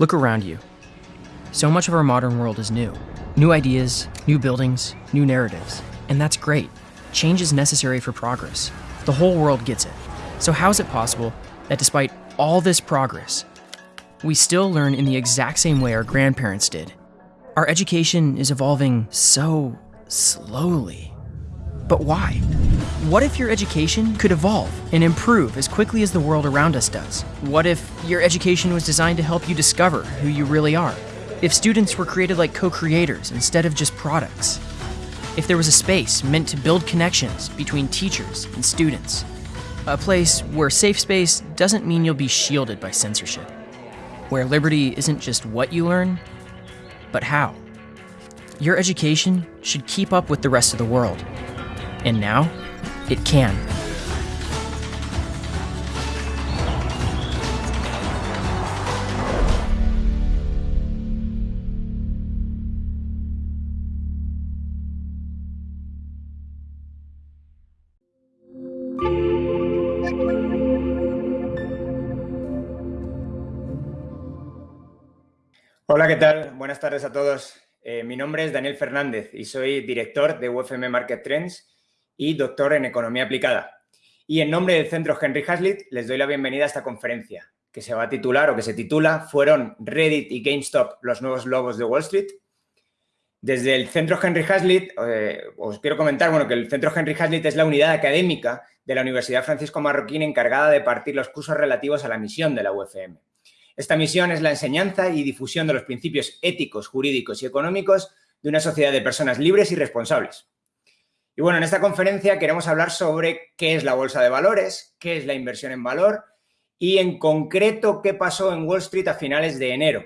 Look around you. So much of our modern world is new. New ideas, new buildings, new narratives. And that's great. Change is necessary for progress. The whole world gets it. So, how is it possible that despite all this progress, we still learn in the exact same way our grandparents did? Our education is evolving so slowly. But why? What if your education could evolve and improve as quickly as the world around us does? What if your education was designed to help you discover who you really are? If students were created like co creators instead of just products? If there was a space meant to build connections between teachers and students? A place where safe space doesn't mean you'll be shielded by censorship. Where liberty isn't just what you learn, but how. Your education should keep up with the rest of the world. And now, it can. Hola, ¿qué tal? Buenas tardes a todos. Eh, mi nombre es Daniel Fernández y soy director de UFM Market Trends y doctor en Economía Aplicada. Y en nombre del Centro Henry Hazlitt les doy la bienvenida a esta conferencia, que se va a titular o que se titula ¿Fueron Reddit y GameStop los nuevos lobos de Wall Street? Desde el Centro Henry Hazlitt, eh, os quiero comentar bueno, que el Centro Henry Hazlitt es la unidad académica de la Universidad Francisco Marroquín encargada de partir los cursos relativos a la misión de la UFM. Esta misión es la enseñanza y difusión de los principios éticos, jurídicos y económicos de una sociedad de personas libres y responsables. Y bueno, en esta conferencia queremos hablar sobre qué es la bolsa de valores, qué es la inversión en valor y en concreto qué pasó en Wall Street a finales de enero.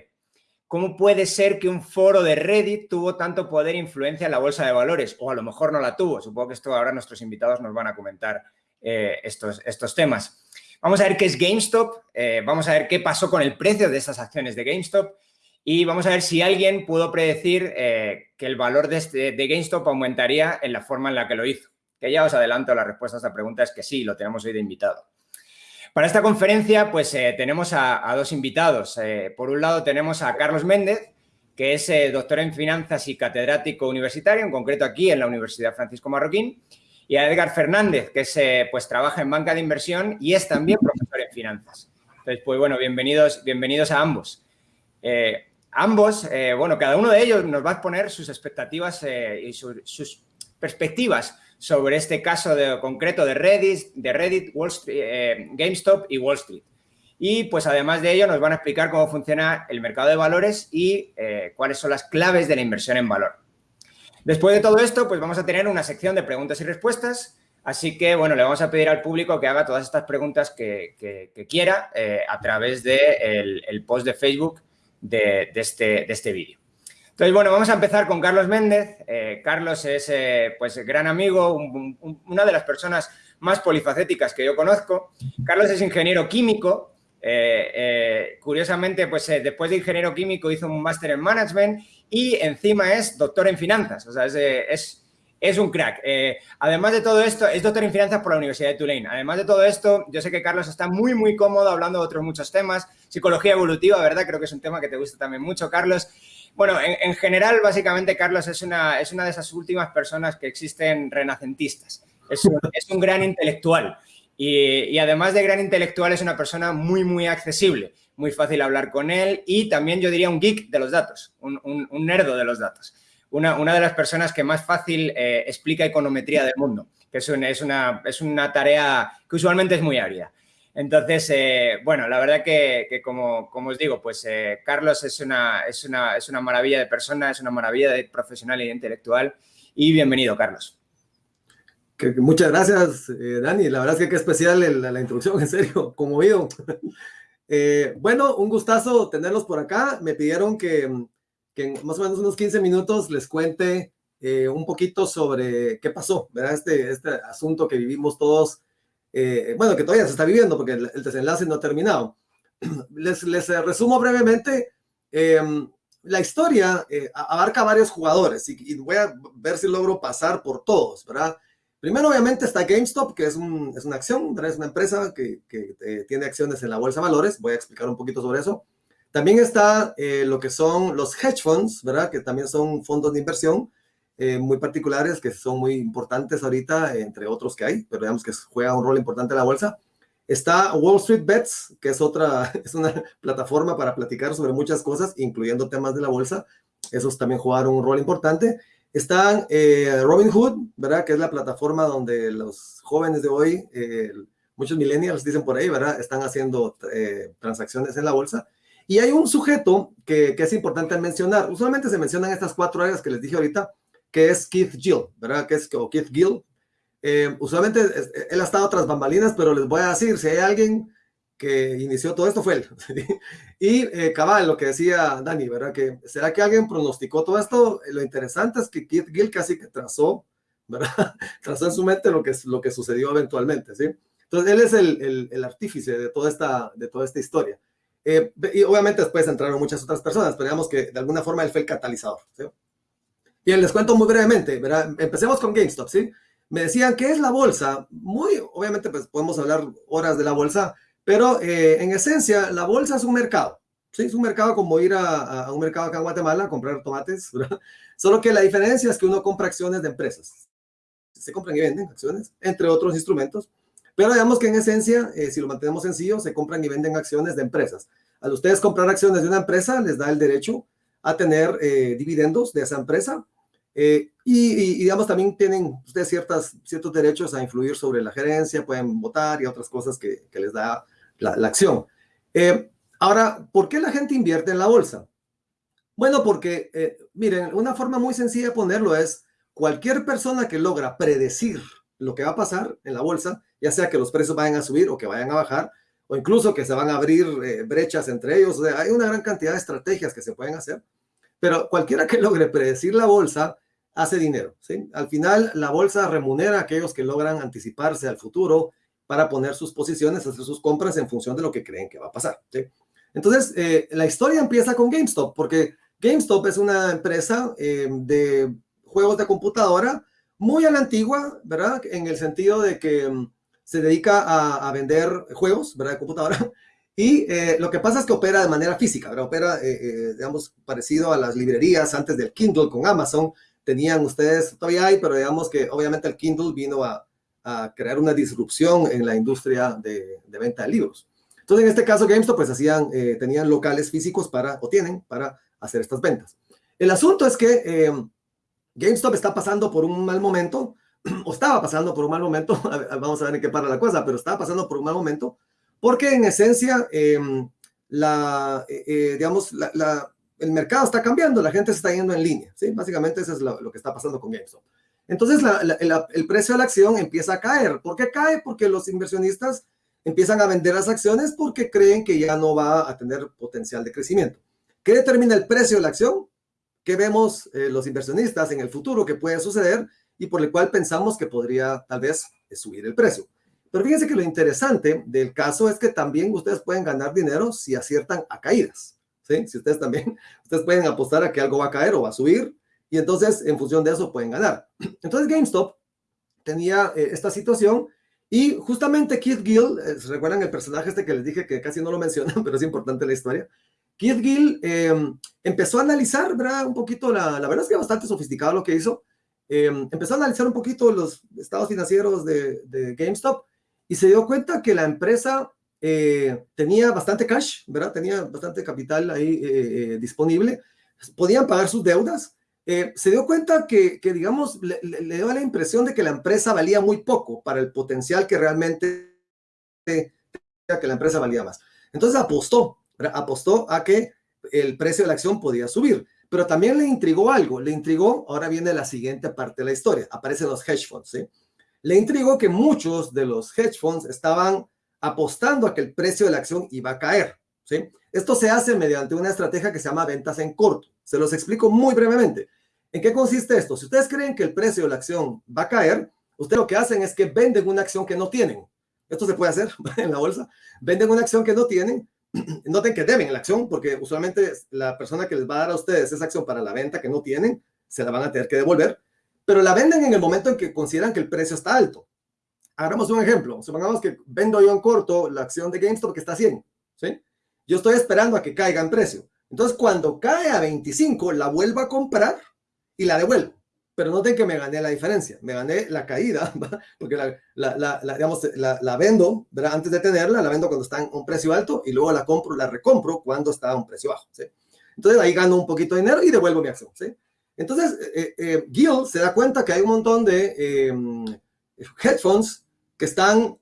¿Cómo puede ser que un foro de Reddit tuvo tanto poder e influencia en la bolsa de valores? O a lo mejor no la tuvo. Supongo que esto ahora nuestros invitados nos van a comentar eh, estos, estos temas. Vamos a ver qué es GameStop, eh, vamos a ver qué pasó con el precio de estas acciones de GameStop y vamos a ver si alguien pudo predecir eh, que el valor de, este, de, GameStop aumentaría en la forma en la que lo hizo. Que ya os adelanto, la respuesta a esta pregunta es que sí, lo tenemos hoy de invitado. Para esta conferencia, pues eh, tenemos a, dos invitados. por un lado tenemos a Carlos Méndez, que es doctor en finanzas y catedrático universitario, en concreto aquí en la Universidad Francisco Marroquín, y a Edgar Fernández, que se, pues, trabaja en banca de inversión y es también profesor en finanzas. Entonces, pues bueno, bienvenidos, bienvenidos a ambos. Eh, ambos, eh, bueno, cada uno de ellos nos va a exponer sus expectativas eh, y su, sus perspectivas sobre este caso de, concreto de Reddit, de Reddit Wall Street, GameStop y Wall Street. Y pues además de ello nos van a explicar cómo funciona el mercado de valores y cuáles son las claves de la inversión en valor. Después de todo esto, pues vamos a tener una sección de preguntas y respuestas, así que, bueno, le vamos a pedir al público que haga todas estas preguntas que, quiera eh, a través del de el post de Facebook de, este, de este vídeo. Entonces, bueno, vamos a empezar con Carlos Méndez. Eh, Carlos es, eh, pues, gran amigo, una de las personas más polifacéticas que yo conozco. Carlos es ingeniero químico, eh, curiosamente, pues después de ingeniero químico hizo un máster en management y encima es doctor en finanzas, o sea, es, un crack. además de todo esto, es doctor en finanzas por la Universidad de Tulane. Además de todo esto, yo sé que Carlos está muy, muy cómodo hablando de otros muchos temas. Psicología evolutiva, ¿verdad? Creo que es un tema que te gusta también mucho, Carlos. Bueno, en, general, básicamente, Carlos es una, es una de esas últimas personas que existen renacentistas. Es es un gran intelectual. Y, además de gran intelectual, es una persona muy, muy accesible, muy fácil hablar con él y también yo diría un geek de los datos, un, un, nerdo de los datos. Una, una, de las personas que más fácil eh, explica econometría del mundo, que es una, es, una, es una tarea que usualmente es muy árida. Entonces, eh, bueno, la verdad que, que como, como, os digo, pues eh, Carlos es una, es, una, es una maravilla de persona, es una maravilla de profesional e intelectual y bienvenido, Carlos muchas gracias, Dani. La verdad es que qué especial la, introducción, en serio, conmovido. bueno, un gustazo tenerlos por acá. Me pidieron que, que, en más o menos unos 15 minutos les cuente eh, un poquito sobre qué pasó, ¿verdad? Este, este asunto que vivimos todos, eh, bueno, que todavía se está viviendo porque el, el desenlace no ha terminado. Les, les resumo brevemente. Em, la historia abarca varios jugadores y, y voy a ver si logro pasar por todos, ¿verdad? Primero, obviamente, está GameStop, que es, un, es una acción, es una empresa que, que eh, tiene acciones en la bolsa de valores. Voy a explicar un poquito sobre eso. También está eh, lo que son los hedge funds, ¿verdad? Que también son fondos de inversión eh, muy particulares que son muy importantes ahorita, entre otros que hay, pero digamos que juega un rol importante en la bolsa. Está Wall Street Bets, que es otra, es una plataforma para platicar sobre muchas cosas, incluyendo temas de la bolsa. Esos también jugaron un rol importante. Están eh, Robinhood, ¿verdad? Que es la plataforma donde los jóvenes de hoy, eh, muchos millennials dicen por ahí, ¿verdad? Están haciendo eh, transacciones en la bolsa. Y hay un sujeto que, es importante mencionar. Usualmente se mencionan estas cuatro áreas que les dije ahorita, que es Keith Gill, ¿verdad? Que es o Keith Gill, eh, usualmente él ha estado tras bambalinas, pero les voy a decir, si hay alguien que inició todo esto fue él. y eh, cabal, lo que decía Dani, ¿verdad? Que será que alguien pronosticó todo esto. Lo interesante es que Keith Gill casi que trazó, ¿verdad? trazó en su mente lo que, lo que sucedió eventualmente, ¿sí? Entonces él es el, el, el artífice de toda esta, de toda esta historia. Eh, y obviamente después entraron muchas otras personas, pero digamos que de alguna forma él fue el catalizador, ¿sí? Y les cuento muy brevemente, ¿verdad? Empecemos con GameStop, ¿sí? me decían, ¿qué es la bolsa? Muy, obviamente, pues podemos hablar horas de la bolsa, pero eh, en esencia, la bolsa es un mercado. Sí, es un mercado como ir a, a un mercado acá en Guatemala a comprar tomates. Solo que la diferencia es que uno compra acciones de empresas. Se compran y venden acciones, entre otros instrumentos. Pero digamos que en esencia, eh, si lo mantenemos sencillo, se compran y venden acciones de empresas. Al ustedes comprar acciones de una empresa, les da el derecho a tener eh, dividendos de esa empresa eh, y, digamos, también tienen ustedes ciertas, ciertos derechos a influir sobre la gerencia, pueden votar y otras cosas que, les da la, la acción. Ahora, ¿por qué la gente invierte en la bolsa? Bueno, porque, miren, una forma muy sencilla de ponerlo es cualquier persona que logra predecir lo que va a pasar en la bolsa, ya sea que los precios vayan a subir o que vayan a bajar, o incluso que se van a abrir brechas entre ellos. O sea, hay una gran cantidad de estrategias que se pueden hacer, pero cualquiera que logre predecir la bolsa hace dinero. ¿sí? Al final, la bolsa remunera a aquellos que logran anticiparse al futuro para poner sus posiciones, hacer sus compras en función de lo que creen que va a pasar. ¿sí? Entonces, eh, la historia empieza con GameStop, porque GameStop es una empresa eh, de juegos de computadora muy a la antigua, ¿verdad? En el sentido de que um, se dedica a, vender juegos, ¿verdad? De computadora. Y eh, lo que pasa es que opera de manera física, ¿verdad? Opera, digamos, parecido a las librerías antes del Kindle con Amazon, tenían ustedes, todavía hay, pero digamos que obviamente el Kindle vino a, crear una disrupción en la industria de, de, venta de libros. Entonces, en este caso, GameStop, pues hacían, eh, tenían locales físicos para, o tienen, para hacer estas ventas. El asunto es que eh, GameStop está pasando por un mal momento, o estaba pasando por un mal momento, vamos a ver en qué para la cosa, pero estaba pasando por un mal momento, porque en esencia, eh, la, eh, digamos, la, la, el mercado está cambiando, la gente se está yendo en línea, ¿sí? Básicamente eso es lo, lo que está pasando con GameStop. Entonces la, la, el precio de la acción empieza a caer. ¿Por qué cae? Porque los inversionistas empiezan a vender las acciones porque creen que ya no va a tener potencial de crecimiento. ¿Qué determina el precio de la acción? ¿Qué vemos eh, los inversionistas en el futuro que puede suceder y por el cual pensamos que podría tal vez subir el precio? Pero fíjense que lo interesante del caso es que también ustedes pueden ganar dinero si aciertan a caídas. ¿sí? Si ustedes también, ustedes pueden apostar a que algo va a caer o va a subir y entonces en función de eso pueden ganar. Entonces GameStop tenía eh, esta situación y justamente Keith Gill, eh, ¿se recuerdan el personaje este que les dije que casi no lo mencionan, pero es importante la historia? Keith Gill eh, empezó a analizar, ¿verdad? Un poquito, la, la, verdad es que bastante sofisticado lo que hizo. Eh, empezó a analizar un poquito los estados financieros de, GameStop y se dio cuenta que la empresa eh, tenía bastante cash, ¿verdad? Tenía bastante capital ahí eh, eh, disponible, podían pagar sus deudas. Se dio cuenta que, que digamos, le, le, dio la impresión de que la empresa valía muy poco para el potencial que realmente tenía que la empresa valía más. Entonces apostó. Apostó a que el precio de la acción podía subir, pero también le intrigó algo, le intrigó, ahora viene la siguiente parte de la historia, aparecen los hedge funds. Le intrigó que muchos de los hedge funds estaban apostando a que el precio de la acción iba a caer. Esto se hace mediante una estrategia que se llama ventas en corto. Se los explico muy brevemente. ¿En qué consiste esto? Si ustedes creen que el precio de la acción va a caer, ustedes lo que hacen es que venden una acción que no tienen. Esto se puede hacer en la bolsa. Venden una acción que no tienen. Noten que deben la acción porque usualmente la persona que les va a dar a ustedes esa acción para la venta que no tienen, se la van a tener que devolver, pero la venden en el momento en que consideran que el precio está alto. Hagamos un ejemplo. Supongamos que vendo yo en corto la acción de GameStop que está a 100, ¿sí? yo estoy esperando a que caiga en precio. Entonces, cuando cae a 25, la vuelvo a comprar y la devuelvo. Pero noten que me gané la diferencia, me gané la caída, porque la, la, la, digamos, la, vendo, ¿verdad? antes de tenerla, la vendo cuando está en un precio alto y luego la compro, la recompro cuando está a un precio bajo. ¿sí? Entonces ahí gano un poquito de dinero y devuelvo mi acción. ¿sí? Entonces, eh, eh, Gil se da cuenta que hay un montón de eh, hedge funds que están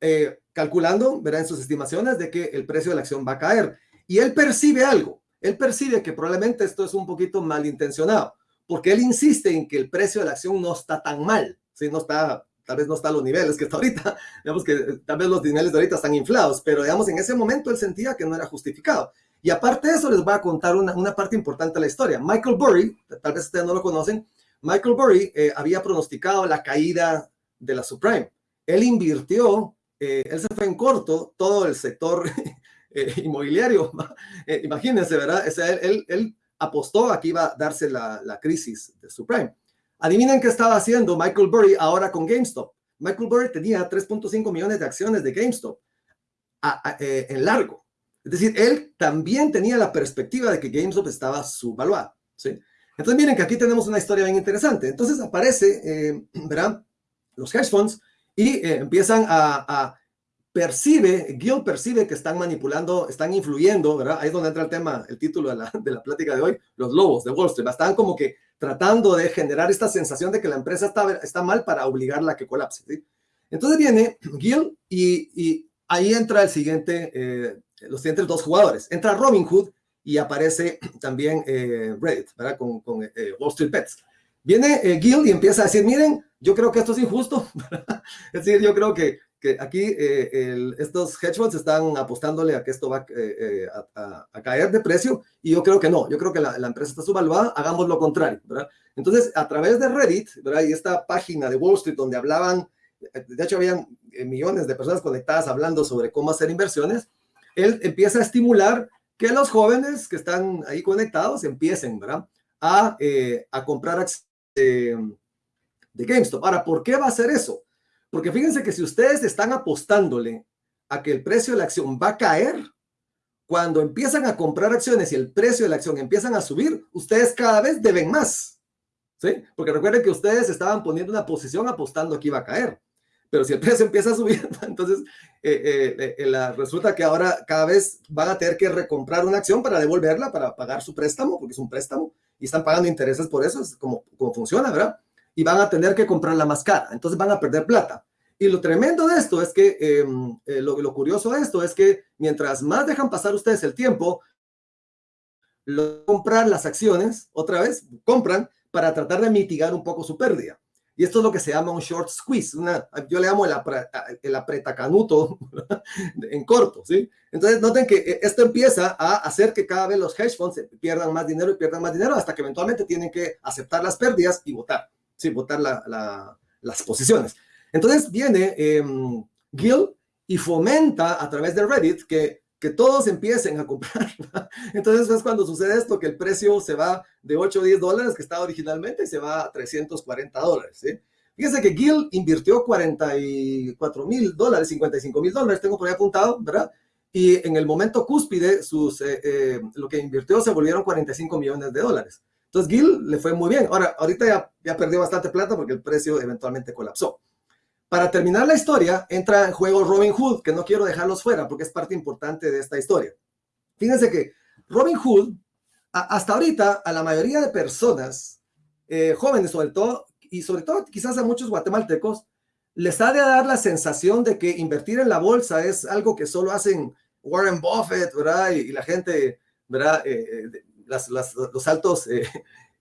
eh, calculando, ¿verdad? En sus estimaciones de que el precio de la acción va a caer. Y él percibe algo. Él percibe que probablemente esto es un poquito malintencionado, porque él insiste en que el precio de la acción no está tan mal, ¿sí? No está, tal vez no está a los niveles que está ahorita, digamos que tal vez los niveles de ahorita están inflados, pero digamos en ese momento él sentía que no era justificado. Y aparte de eso, les voy a contar una, una parte importante de la historia. Michael Burry, tal vez ustedes no lo conocen, Michael Burry eh, había pronosticado la caída de la subprime. Él invirtió, eh, él se fue en corto todo el sector eh, inmobiliario. Eh, imagínense, ¿verdad? él, él, apostó a que iba a darse la, la crisis de subprime. Adivinen qué estaba haciendo Michael Burry ahora con GameStop. Michael Burry tenía 3.5 millones de acciones de GameStop en largo. Es decir, él también tenía la perspectiva de que GameStop estaba subvaluado. ¿sí? Entonces, miren que aquí tenemos una historia bien interesante. Entonces aparece, ¿verdad? Los hedge funds y eh, empiezan a, percibe, Gil percibe que están manipulando, están influyendo, ¿verdad? Ahí es donde entra el tema, el título de la, de la plática de hoy, los lobos de Wall Street. Están como que tratando de generar esta sensación de que la empresa está, está mal para obligarla a que colapse. ¿sí? Entonces viene Gil y, y, ahí entra el siguiente, eh, los siguientes dos jugadores. Entra Robin Hood y aparece también eh, Reddit, ¿verdad? Con, con Wall Street Bets. Viene Gil y empieza a decir, miren, yo creo que esto es injusto. es decir, yo creo que, que aquí eh, estos hedge funds están apostándole a que esto va eh, eh, a, caer de precio y yo creo que no. Yo creo que la, empresa está subvaluada, hagamos lo contrario. ¿verdad? Entonces, a través de Reddit ¿verdad? y esta página de Wall Street donde hablaban, de hecho, habían millones de personas conectadas hablando sobre cómo hacer inversiones, él empieza a estimular que los jóvenes que están ahí conectados empiecen ¿verdad? A, a comprar acciones de GameStop. Ahora, ¿por qué va a hacer eso? Porque fíjense que si ustedes están apostándole a que el precio de la acción va a caer, cuando empiezan a comprar acciones y el precio de la acción empiezan a subir, ustedes cada vez deben más. ¿Sí? Porque recuerden que ustedes estaban poniendo una posición apostando que iba a caer. Pero si el precio empieza a subir, entonces eh, eh, eh, resulta que ahora cada vez van a tener que recomprar una acción para devolverla, para pagar su préstamo, porque es un préstamo, y están pagando intereses por eso, es como, como funciona, ¿verdad? y van a tener que comprarla más cara, entonces van a perder plata. Y lo tremendo de esto es que, em, eh, lo, lo, curioso de esto es que mientras más dejan pasar ustedes el tiempo, lo, comprar las acciones, otra vez, compran para tratar de mitigar un poco su pérdida. Y esto es lo que se llama un short squeeze, una, yo le llamo el, el apretacanuto en corto, ¿sí? Entonces noten que eh, esto empieza a hacer que cada vez los hedge funds pierdan más dinero y pierdan más dinero hasta que eventualmente tienen que aceptar las pérdidas y votar sí, votar las posiciones. Entonces viene em, Gil y fomenta a través de Reddit que, que todos empiecen a comprar. Entonces es cuando sucede esto, que el precio se va de 8 o 10 dólares que estaba originalmente y se va a 340 dólares. ¿sí? Fíjense que Gil invirtió 44 mil dólares, 55 mil dólares, tengo por ahí apuntado, ¿verdad? Y en el momento cúspide, sus, eh, eh, lo que invirtió se volvieron 45 millones de dólares. Entonces Gil le fue muy bien. Ahora, ahorita ya, ya perdió bastante plata porque el precio eventualmente colapsó. Para terminar la historia, entra en juego Robin Hood, que no quiero dejarlos fuera porque es parte importante de esta historia. Fíjense que Robin Hood, hasta ahorita, a la mayoría de personas, eh, jóvenes sobre todo, y sobre todo quizás a muchos guatemaltecos, les ha de dar la sensación de que invertir en la bolsa es algo que solo hacen Warren Buffett, ¿verdad? Y, la gente, ¿verdad? Eh, eh, los altos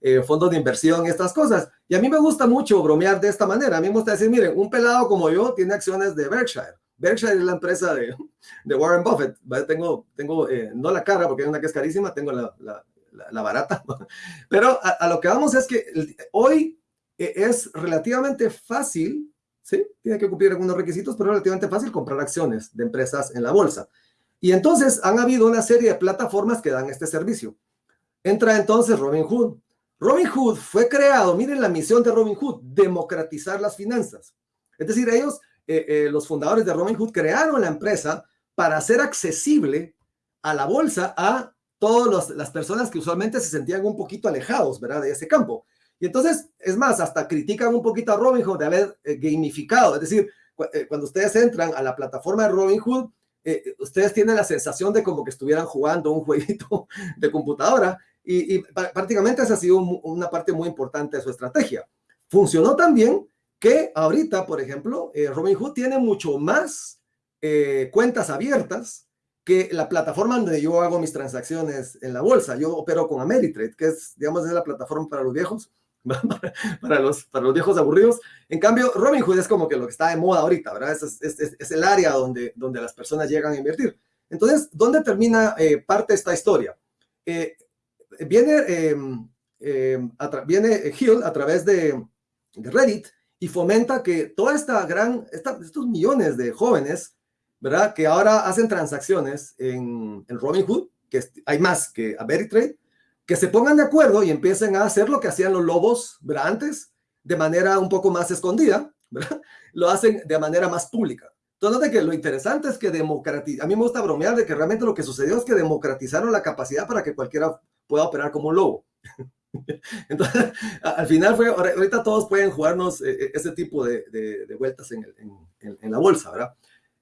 eh, eh, fondos de inversión estas cosas. Y a mí me gusta mucho bromear de esta manera. A mí me gusta decir, miren, un pelado como yo tiene acciones de Berkshire. Berkshire es la empresa de, de Warren Buffett. Tengo, tengo eh, no la cara porque hay una que es carísima, tengo la, la, la, barata. Pero a, lo que vamos es que hoy es relativamente fácil, ¿sí? Tiene que cumplir algunos requisitos, pero relativamente fácil comprar acciones de empresas en la bolsa. Y entonces han habido una serie de plataformas que dan este servicio. Entra entonces Robin Hood. Robin Hood fue creado, miren la misión de Robin Hood, democratizar las finanzas. Es decir, ellos, eh, eh, los fundadores de Robin Hood, crearon la empresa para hacer accesible a la bolsa a todas las personas que usualmente se sentían un poquito alejados, ¿verdad? De ese campo. Y entonces, es más, hasta critican un poquito a Robinhood de haber eh, gamificado, es decir, cuando ustedes entran a la plataforma de Robinhood, eh, ustedes tienen la sensación de como que estuvieran jugando un jueguito de computadora y, prácticamente esa ha sido una parte muy importante de su estrategia. Funcionó también que ahorita, por ejemplo, Robinhood tiene mucho más cuentas abiertas que la plataforma donde yo hago mis transacciones en la bolsa. Yo opero con Ameritrade, que es, digamos, es la plataforma para los viejos para, los, para los viejos aburridos. En cambio, Robinhood es como que lo que está de moda ahorita, ¿verdad? Es, es, es el área donde, donde las personas llegan a invertir. Entonces, ¿dónde termina eh, parte esta historia? Eh, viene, em, viene Hill a través de, Reddit y fomenta que toda esta gran, estos millones de jóvenes, ¿verdad? Que ahora hacen transacciones en, en Robinhood, que hay más que a Veritrade, que se pongan de acuerdo y empiecen a hacer lo que hacían los lobos ¿verdad? antes, de manera un poco más escondida, ¿verdad? lo hacen de manera más pública. Entonces, de que lo interesante es que democratiz a mí me gusta bromear de que realmente lo que sucedió es que democratizaron la capacidad para que cualquiera pueda operar como un lobo. Entonces, al final fue, ahorita todos pueden jugarnos eh, eh, ese tipo de, de, vueltas en, en, en, la bolsa, ¿verdad?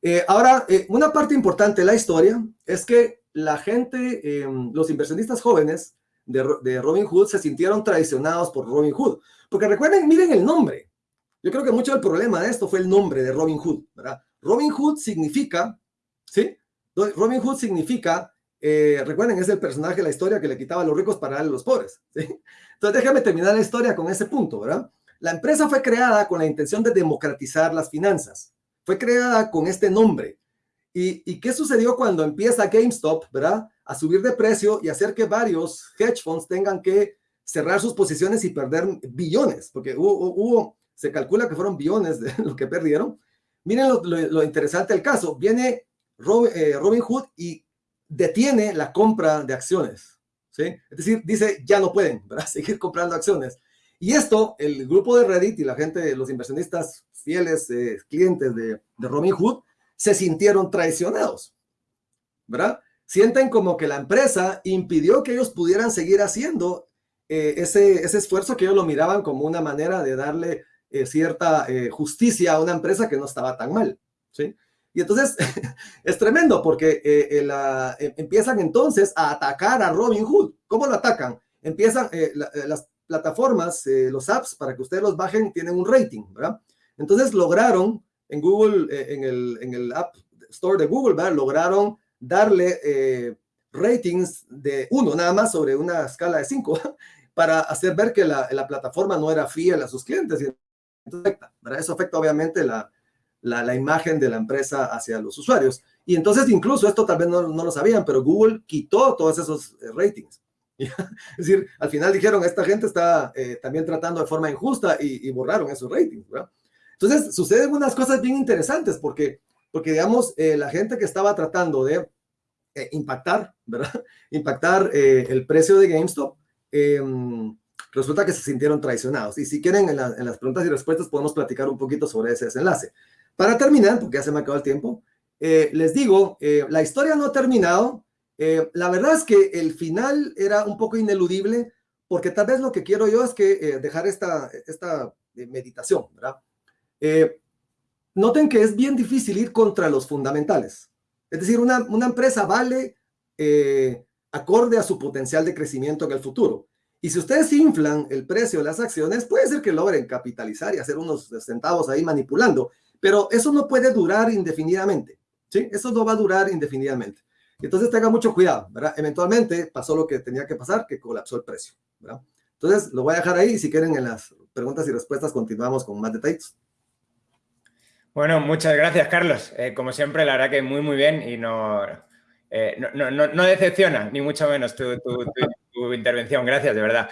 Eh, ahora, una parte importante de la historia es que la gente, los inversionistas jóvenes, de, Robin Hood se sintieron traicionados por Robin Hood. Porque recuerden, miren el nombre. Yo creo que mucho del problema de esto fue el nombre de Robin Hood, ¿verdad? Robin Hood significa, ¿sí? Robin Hood significa, eh, recuerden, es el personaje de la historia que le quitaba a los ricos para darle a los pobres, ¿sí? Entonces déjame terminar la historia con ese punto, ¿verdad? La empresa fue creada con la intención de democratizar las finanzas. Fue creada con este nombre. ¿Y, qué sucedió cuando empieza GameStop, verdad? a subir de precio y hacer que varios hedge funds tengan que cerrar sus posiciones y perder billones, porque hubo, se calcula que fueron billones de lo que perdieron. Miren lo, interesante del caso. Viene eh, Robin, Hood y detiene la compra de acciones. ¿sí? Es decir, dice, ya no pueden seguir comprando acciones. Y esto, el grupo de Reddit y la gente, los inversionistas fieles, eh, clientes de, de Robin Hood, se sintieron traicionados. ¿Verdad? sienten como que la empresa impidió que ellos pudieran seguir haciendo eh, ese, ese esfuerzo que ellos lo miraban como una manera de darle eh, cierta eh, justicia a una empresa que no estaba tan mal, ¿sí? Y entonces es tremendo porque empiezan entonces a atacar a Robin Hood. ¿Cómo lo atacan? Empiezan las plataformas, los apps, para que ustedes los bajen, tienen un rating, ¿verdad? Entonces lograron en Google, en, el, en el App Store de Google. Lograron darle eh, ratings de uno nada más sobre una escala de cinco para hacer ver que la, plataforma no era fiel a sus clientes. Eso afecta obviamente la, la, imagen de la empresa hacia los usuarios. Y entonces incluso esto tal vez no, no lo sabían, pero Google quitó todos esos eh, ratings. es decir, al final dijeron, esta gente está eh, también tratando de forma injusta y, borraron esos ratings. Entonces suceden unas cosas bien interesantes porque porque digamos, eh, la gente que estaba tratando de eh, impactar, ¿verdad? Impactar eh, el precio de GameStop, em, resulta que se sintieron traicionados. Y si quieren, en, las preguntas y respuestas podemos platicar un poquito sobre ese desenlace. Para terminar, porque ya se me acabó el tiempo, les digo, la historia no ha terminado. la verdad es que el final era un poco ineludible, porque tal vez lo que quiero yo es que dejar esta, esta meditación, ¿verdad? noten que es bien difícil ir contra los fundamentales. Es decir, una, empresa vale eh, acorde a su potencial de crecimiento en el futuro. Y si ustedes inflan el precio de las acciones, puede ser que logren capitalizar y hacer unos centavos ahí manipulando, pero eso no puede durar indefinidamente. ¿sí? Eso no va a durar indefinidamente. Entonces tenga mucho cuidado, ¿verdad? Eventualmente pasó lo que tenía que pasar, que colapsó el precio. Entonces lo voy a dejar ahí y si quieren en las preguntas y respuestas continuamos con más detalles. Bueno, muchas gracias, Carlos. Eh, como siempre, la verdad que muy, muy bien y no, eh, no, decepciona, ni mucho menos tu, intervención. Gracias, de verdad.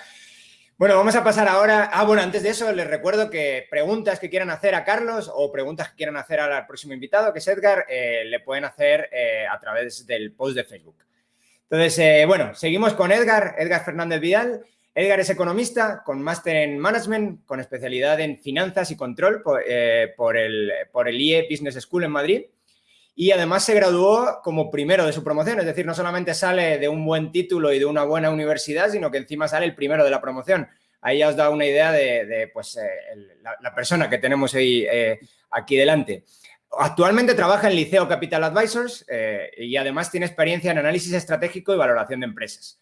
Bueno, vamos a pasar ahora. Ah, bueno, antes de eso, les recuerdo que preguntas que quieran hacer a Carlos o preguntas que quieran hacer al próximo invitado, que es Edgar, eh, le pueden hacer a través del post de Facebook. Entonces, bueno, seguimos con Edgar, Edgar Fernández Vidal. Edgar es economista con máster en Management, con especialidad en Finanzas y Control por, eh, el, por, el, IE Business School en Madrid. Y además se graduó como primero de su promoción, es decir, no solamente sale de un buen título y de una buena universidad, sino que encima sale el primero de la promoción. Ahí ya os da una idea de, pues, eh, la, persona que tenemos ahí, eh, aquí delante. Actualmente trabaja en Liceo Capital Advisors eh, y además tiene experiencia en análisis estratégico y valoración de empresas.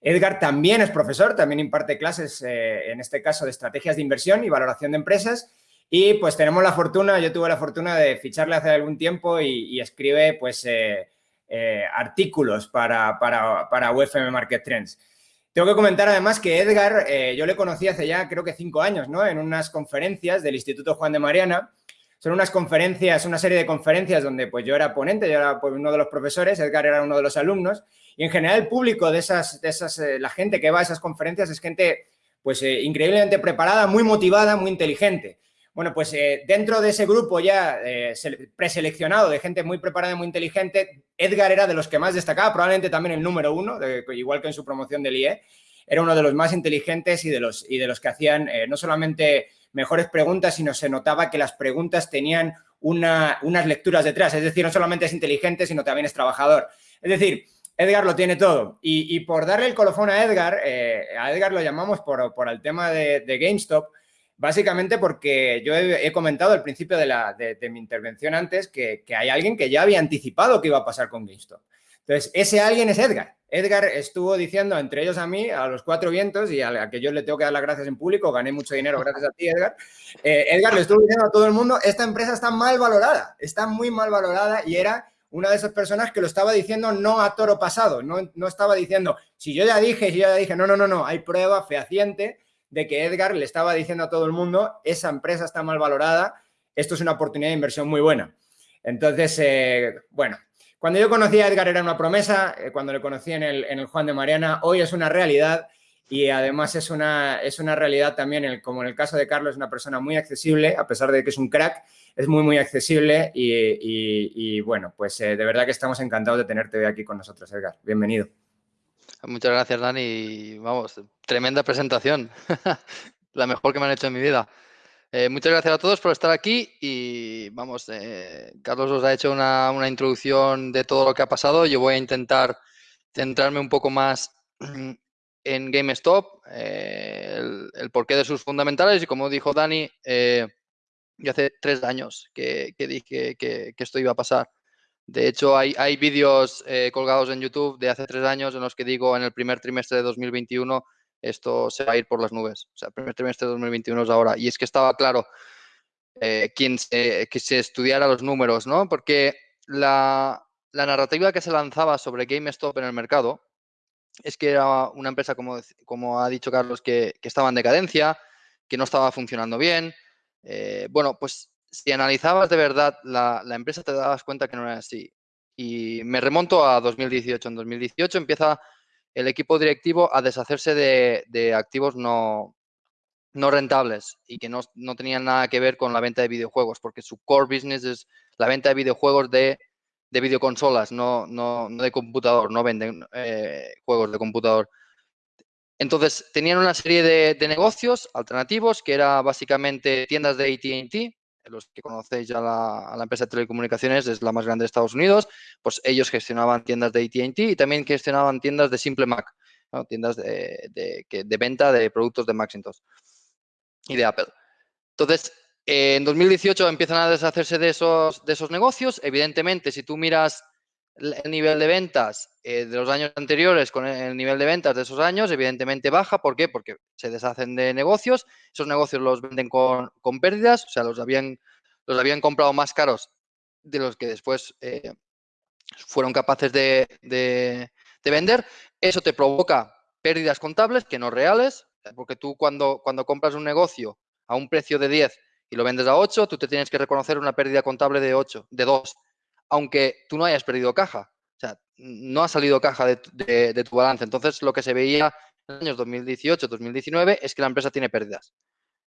Edgar también es profesor, también imparte clases, en este caso, de estrategias de inversión y valoración de empresas y pues tenemos la fortuna, yo tuve la fortuna de ficharle hace algún tiempo y, escribe pues eh, eh, artículos para, para, para UFM Market Trends. Tengo que comentar además que Edgar, eh, yo le conocí hace ya creo que cinco años, ¿no? En unas conferencias del Instituto Juan de Mariana. Son unas conferencias, una serie de conferencias donde pues yo era ponente, yo era pues, uno de los profesores, Edgar era uno de los alumnos. Y en general el público de esas, de esas la gente que va a esas conferencias es gente pues increíblemente preparada, muy motivada, muy inteligente. Bueno, pues eh, dentro de ese grupo ya eh, preseleccionado de gente muy preparada y muy inteligente, Edgar era de los que más destacaba, probablemente también el número uno, igual que en su promoción del IE, era uno de los más inteligentes y de los, y de los que hacían eh, no solamente mejores preguntas, sino se notaba que las preguntas tenían unas lecturas detrás, es decir, no solamente es inteligente, sino también es trabajador. Es decir, Edgar lo tiene todo. Y, por darle el colofón a Edgar, a Edgar lo llamamos por, por el tema de GameStop, Básicamente porque yo he, comentado al principio de, mi intervención antes que, hay alguien que ya había anticipado que iba a pasar con GameStop. Entonces, ese alguien es Edgar. Edgar estuvo diciendo, entre ellos a mí, a los cuatro vientos, y a, que yo le tengo que dar las gracias en público, gané mucho dinero gracias a ti, Edgar. Eh, Edgar le estuvo diciendo a todo el mundo, esta empresa está mal valorada, está muy mal valorada, y era una de esas personas que lo estaba diciendo no a toro pasado, no, no estaba diciendo, si yo ya dije, si yo ya dije, no, no, no, no, hay prueba fehaciente de que Edgar le estaba diciendo a todo el mundo, esa empresa está mal valorada, esto es una oportunidad de inversión muy buena. Entonces, eh, bueno, cuando yo conocí a Edgar era una promesa, eh, cuando le conocí en el, Juan de Mariana, hoy es una realidad y además es una, es una realidad también, como en el caso de Carlos, es una persona muy accesible, a pesar de que es un crack, es muy, muy accesible y, bueno, pues eh, de verdad que estamos encantados de tenerte aquí con nosotros, Edgar. Bienvenido. Muchas gracias, Dani. Vamos, tremenda presentación. La mejor que me han hecho en mi vida. Eh, muchas gracias a todos por estar aquí y vamos, eh, Carlos os ha hecho una, introducción de todo lo que ha pasado. Yo voy a intentar centrarme un poco más en GameStop, eh, el, porqué de sus fundamentales y como dijo Dani, yo hace tres años que, dije que, esto iba a pasar. De hecho, hay, hay vídeos eh, colgados en YouTube de hace tres años en los que digo en el primer trimestre de 2021 esto se va a ir por las nubes. O sea, el primer trimestre de 2021 es ahora. Y es que estaba claro eh, quien que se estudiara los números, ¿no? Porque la, narrativa que se lanzaba sobre GameStop en el mercado es que era una empresa, como, como ha dicho Carlos, que, estaba en decadencia, que no estaba funcionando bien. Eh, bueno, pues si analizabas de verdad la, empresa te dabas cuenta que no era así. Y me remonto a 2018. En 2018 empieza el equipo directivo a deshacerse de, activos no, no rentables y que no, tenían nada que ver con la venta de videojuegos, porque su core business es la venta de videojuegos de, de videoconsolas, no, no, de computador, no venden eh, juegos de computador. Entonces, tenían una serie de, de, negocios alternativos, que era básicamente tiendas de AT&T, los que conocéis ya la, la, empresa de telecomunicaciones, es la más grande de Estados Unidos, pues ellos gestionaban tiendas de AT&T y también gestionaban tiendas de Simple Mac, tiendas de, de, venta de productos de Macintosh y de Apple. Entonces, en 2018 empiezan a deshacerse de esos, de esos negocios. Evidentemente, si tú miras el nivel de ventas eh, de los años anteriores con el nivel de ventas de esos años, evidentemente baja. ¿Por qué? Porque se deshacen de negocios, esos negocios los venden con, pérdidas, o sea, los habían, los habían comprado más caros de los que después eh, fueron capaces de, de, vender. Eso te provoca pérdidas contables que no reales, porque tú cuando, cuando compras un negocio a un precio de 10 y lo vendes a 8, tú te tienes que reconocer una pérdida contable de 8, de 2 aunque tú no hayas perdido caja. O sea, no ha salido caja de, tu balance. Entonces, lo que se veía en los años 2018-2019 es que la empresa tiene pérdidas.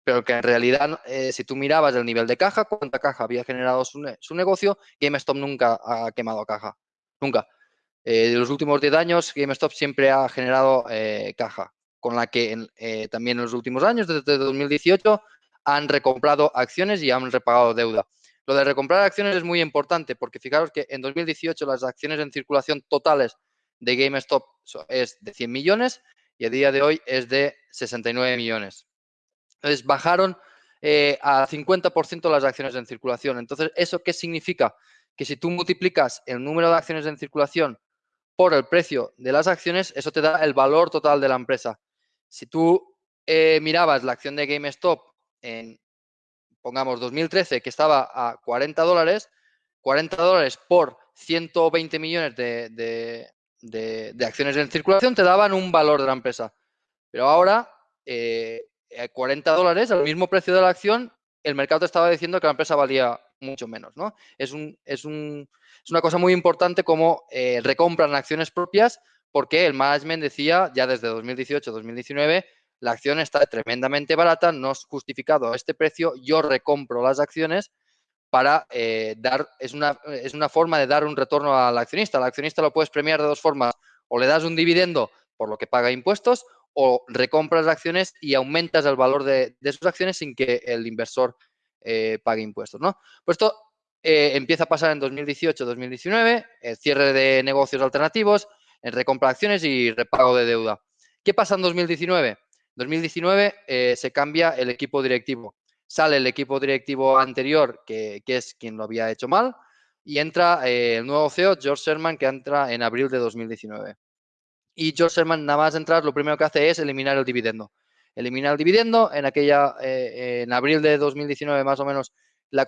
Pero que en realidad, eh, si tú mirabas el nivel de caja, cuánta caja había generado su, negocio, GameStop nunca ha quemado caja. Nunca. Eh, de los últimos 10 años, GameStop siempre ha generado eh, caja, con la que también en los últimos años, desde 2018, han recomprado acciones y han repagado deuda. Lo de recomprar acciones es muy importante porque fijaros que en 2018 las acciones en circulación totales de GameStop es de 100 millones y a día de hoy es de 69 millones. Entonces bajaron eh, a 50% las acciones en circulación. Entonces, ¿eso qué significa? Que si tú multiplicas el número de acciones en circulación por el precio de las acciones, eso te da el valor total de la empresa. Si tú eh, mirabas la acción de GameStop en, pongamos, 2013, que estaba a 40 dólares, 40 dólares por 120 millones de, acciones en circulación te daban un valor de la empresa. Pero ahora, 40 eh, dólares, al mismo precio de la acción, el mercado te estaba diciendo que la empresa valía mucho menos. ¿no? Es, un, es, un, es una cosa muy importante como eh, recompran acciones propias porque el management decía ya desde 2018-2019 la acción está tremendamente barata, no es justificado este precio, yo recompro las acciones para eh, dar, es una, es una forma de dar un retorno al accionista. Al accionista lo puedes premiar de dos formas, o le das un dividendo por lo que paga impuestos, o recompras acciones y aumentas el valor de, de sus acciones sin que el inversor eh, pague impuestos. ¿no? Pues esto eh, empieza a pasar en 2018-2019, el cierre de negocios alternativos, en recompra acciones y repago de deuda. ¿Qué pasa en 2019? En 2019 eh, se cambia el equipo directivo. Sale el equipo directivo anterior, que, es quien lo había hecho mal, y entra el nuevo CEO, George Sherman, que entra en abril de 2019. Y George Sherman, nada más entrar, lo primero que hace es eliminar el dividendo eliminar el dividendo. En aquella, eh, en abril de 2019 más o menos, la,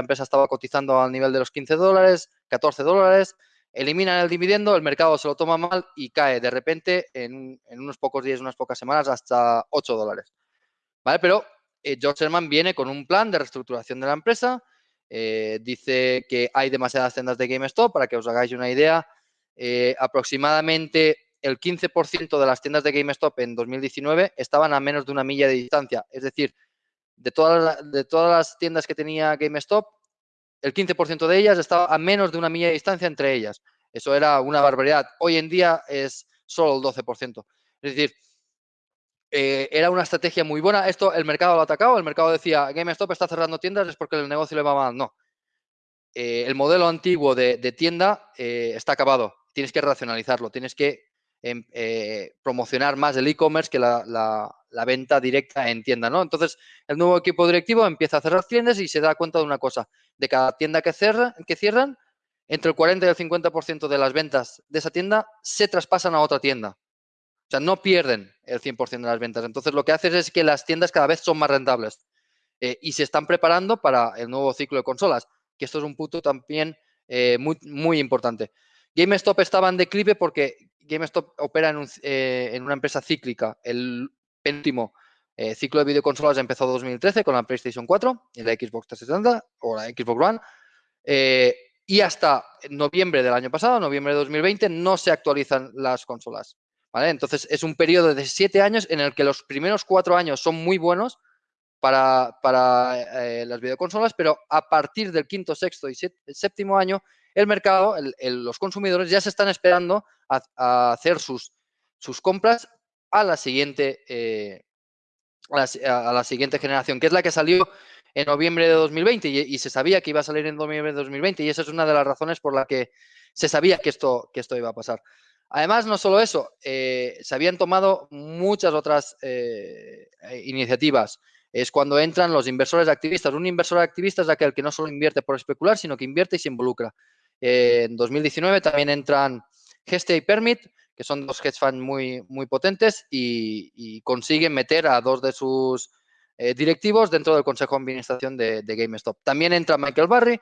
empresa estaba cotizando al nivel de los 15 dólares, 14 dólares. Eliminan el dividendo, el mercado se lo toma mal y cae de repente en, unos pocos días, unas pocas semanas, hasta 8 dólares. ¿Vale? Pero eh, George Sherman viene con un plan de reestructuración de la empresa. Eh, dice que hay demasiadas tiendas de GameStop, para que os hagáis una idea. aproximadamente el 15% de las tiendas de GameStop en 2019 estaban a menos de una milla de distancia. Es decir, de de todas las tiendas que tenía GameStop, el 15% de ellas estaba a menos de una milla de distancia entre ellas. Eso era una barbaridad. Hoy en día es solo el 12%. Es decir, eh, era una estrategia muy buena. Esto el mercado lo ha atacado. El mercado decía, GameStop está cerrando tiendas, es porque el negocio le va mal. No. Eh, el modelo antiguo de, tienda eh, está acabado. Tienes que racionalizarlo. Tienes que eh, promocionar más el e-commerce que la, venta directa en tienda, ¿no? Entonces, el nuevo equipo directivo empieza a cerrar tiendas y se da cuenta de una cosa, de cada tienda que, que cierran, entre el 40 y el 50% de las ventas de esa tienda se traspasan a otra tienda. O sea, no pierden el 100% de las ventas. Entonces, lo que haces es que las tiendas cada vez son más rentables eh, y se están preparando para el nuevo ciclo de consolas, que esto es un punto también eh, muy, muy importante. GameStop estaba en declive porque GameStop opera en, eh, una empresa cíclica. Penúltimo eh, ciclo de videoconsolas empezó en 2013 con la PlayStation 4 y la Xbox 360 o la Xbox One. Eh, y hasta noviembre del año pasado, noviembre de 2020, no se actualizan las consolas. Entonces es un periodo de siete años en el que los primeros cuatro años son muy buenos para, las videoconsolas, pero a partir del quinto, sexto y séptimo año el mercado, los consumidores ya se están esperando a, hacer sus, sus, compras a la siguiente eh, a, la, siguiente generación, que es la que salió en noviembre de 2020 y, se sabía que iba a salir en noviembre de 2020 y esa es una de las razones por la que se sabía que esto, que esto iba a pasar. Además, no solo eso, eh, se habían tomado muchas otras eh, iniciativas. Es cuando entran los inversores activistas. Un inversor activista es aquel que no solo invierte por especular, sino que invierte y se involucra. En 2019 también entran Geste y Permit, que son dos hedge funds muy, muy potentes y, consiguen meter a dos de sus eh, directivos dentro del Consejo de Administración de, GameStop. También entra Michael Barry,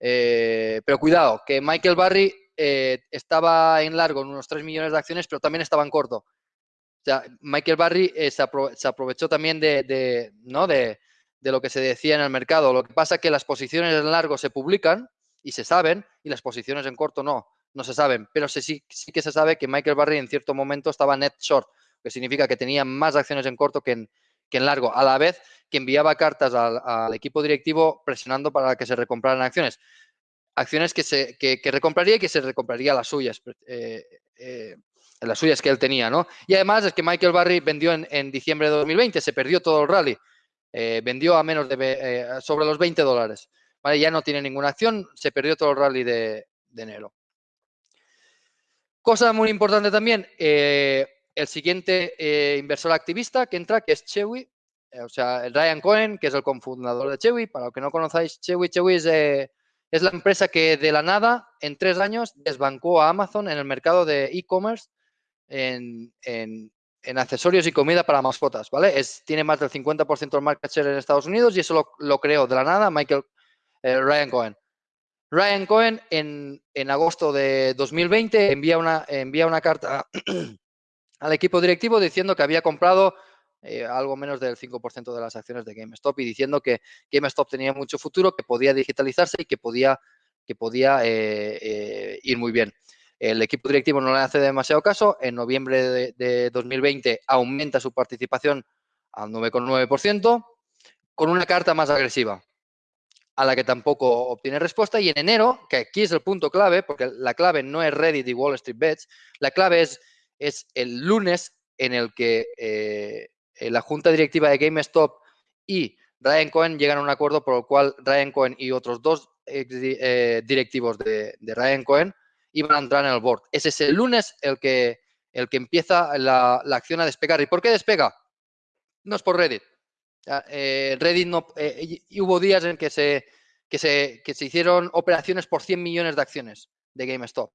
eh, pero cuidado, que Michael Barry estaba en largo en unos 3 millones de acciones, pero también estaba en corto. O sea, Michael Barry se, aprovechó también de, ¿no? de, de, lo que se decía en el mercado. Lo que pasa es que las posiciones en largo se publican y se saben, y las posiciones en corto no, no se saben. Pero sí, sí que se sabe que Michael Barry en cierto momento estaba net short, que significa que tenía más acciones en corto que en, que en largo, a la vez que enviaba cartas al, equipo directivo presionando para que se recompraran acciones. Acciones que, se, que, recompraría y que se recompraría las suyas, eh, eh, las suyas que él tenía, ¿no? Y además es que Michael Barry vendió en, diciembre de 2020, se perdió todo el rally, eh, vendió a menos de sobre los 20 dólares. ¿vale? Ya no tiene ninguna acción, se perdió todo el rally de, enero. Cosa muy importante también, eh, el siguiente eh, inversor activista que entra, que es Chewy, o sea, Ryan Cohen, que es el cofundador de Chewy. Para los que no conozcáis Chewy, Chewy es, es la empresa que de la nada, en tres años, desbancó a Amazon en el mercado de e-commerce en, accesorios y comida para mascotas, ¿vale? Es, tiene más del 50% del market share en Estados Unidos y eso lo, creó de la nada Michael eh, Ryan Cohen. Ryan Cohen en, agosto de 2020 envía una, envía una carta al equipo directivo diciendo que había comprado eh, algo menos del 5% de las acciones de GameStop y diciendo que GameStop tenía mucho futuro, que podía digitalizarse y que podía, que podía eh, ir muy bien. El equipo directivo no le hace demasiado caso. En noviembre de, 2020 aumenta su participación al 9,9% con una carta más agresiva a la que tampoco obtiene respuesta. Y en enero, que aquí es el punto clave, porque la clave no es Reddit y Wall Street Bets, la clave es, es el lunes en el que eh, la junta directiva de GameStop y Ryan Cohen llegan a un acuerdo por el cual Ryan Cohen y otros dos eh, directivos de, Ryan Cohen iban a entrar en el board. Ese es el lunes el que, el que empieza la, acción a despegar. ¿Y por qué despega? No es por Reddit. Eh, Reddit no... Eh, y hubo días en que se, que, se, que se hicieron operaciones por 100 millones de acciones de GameStop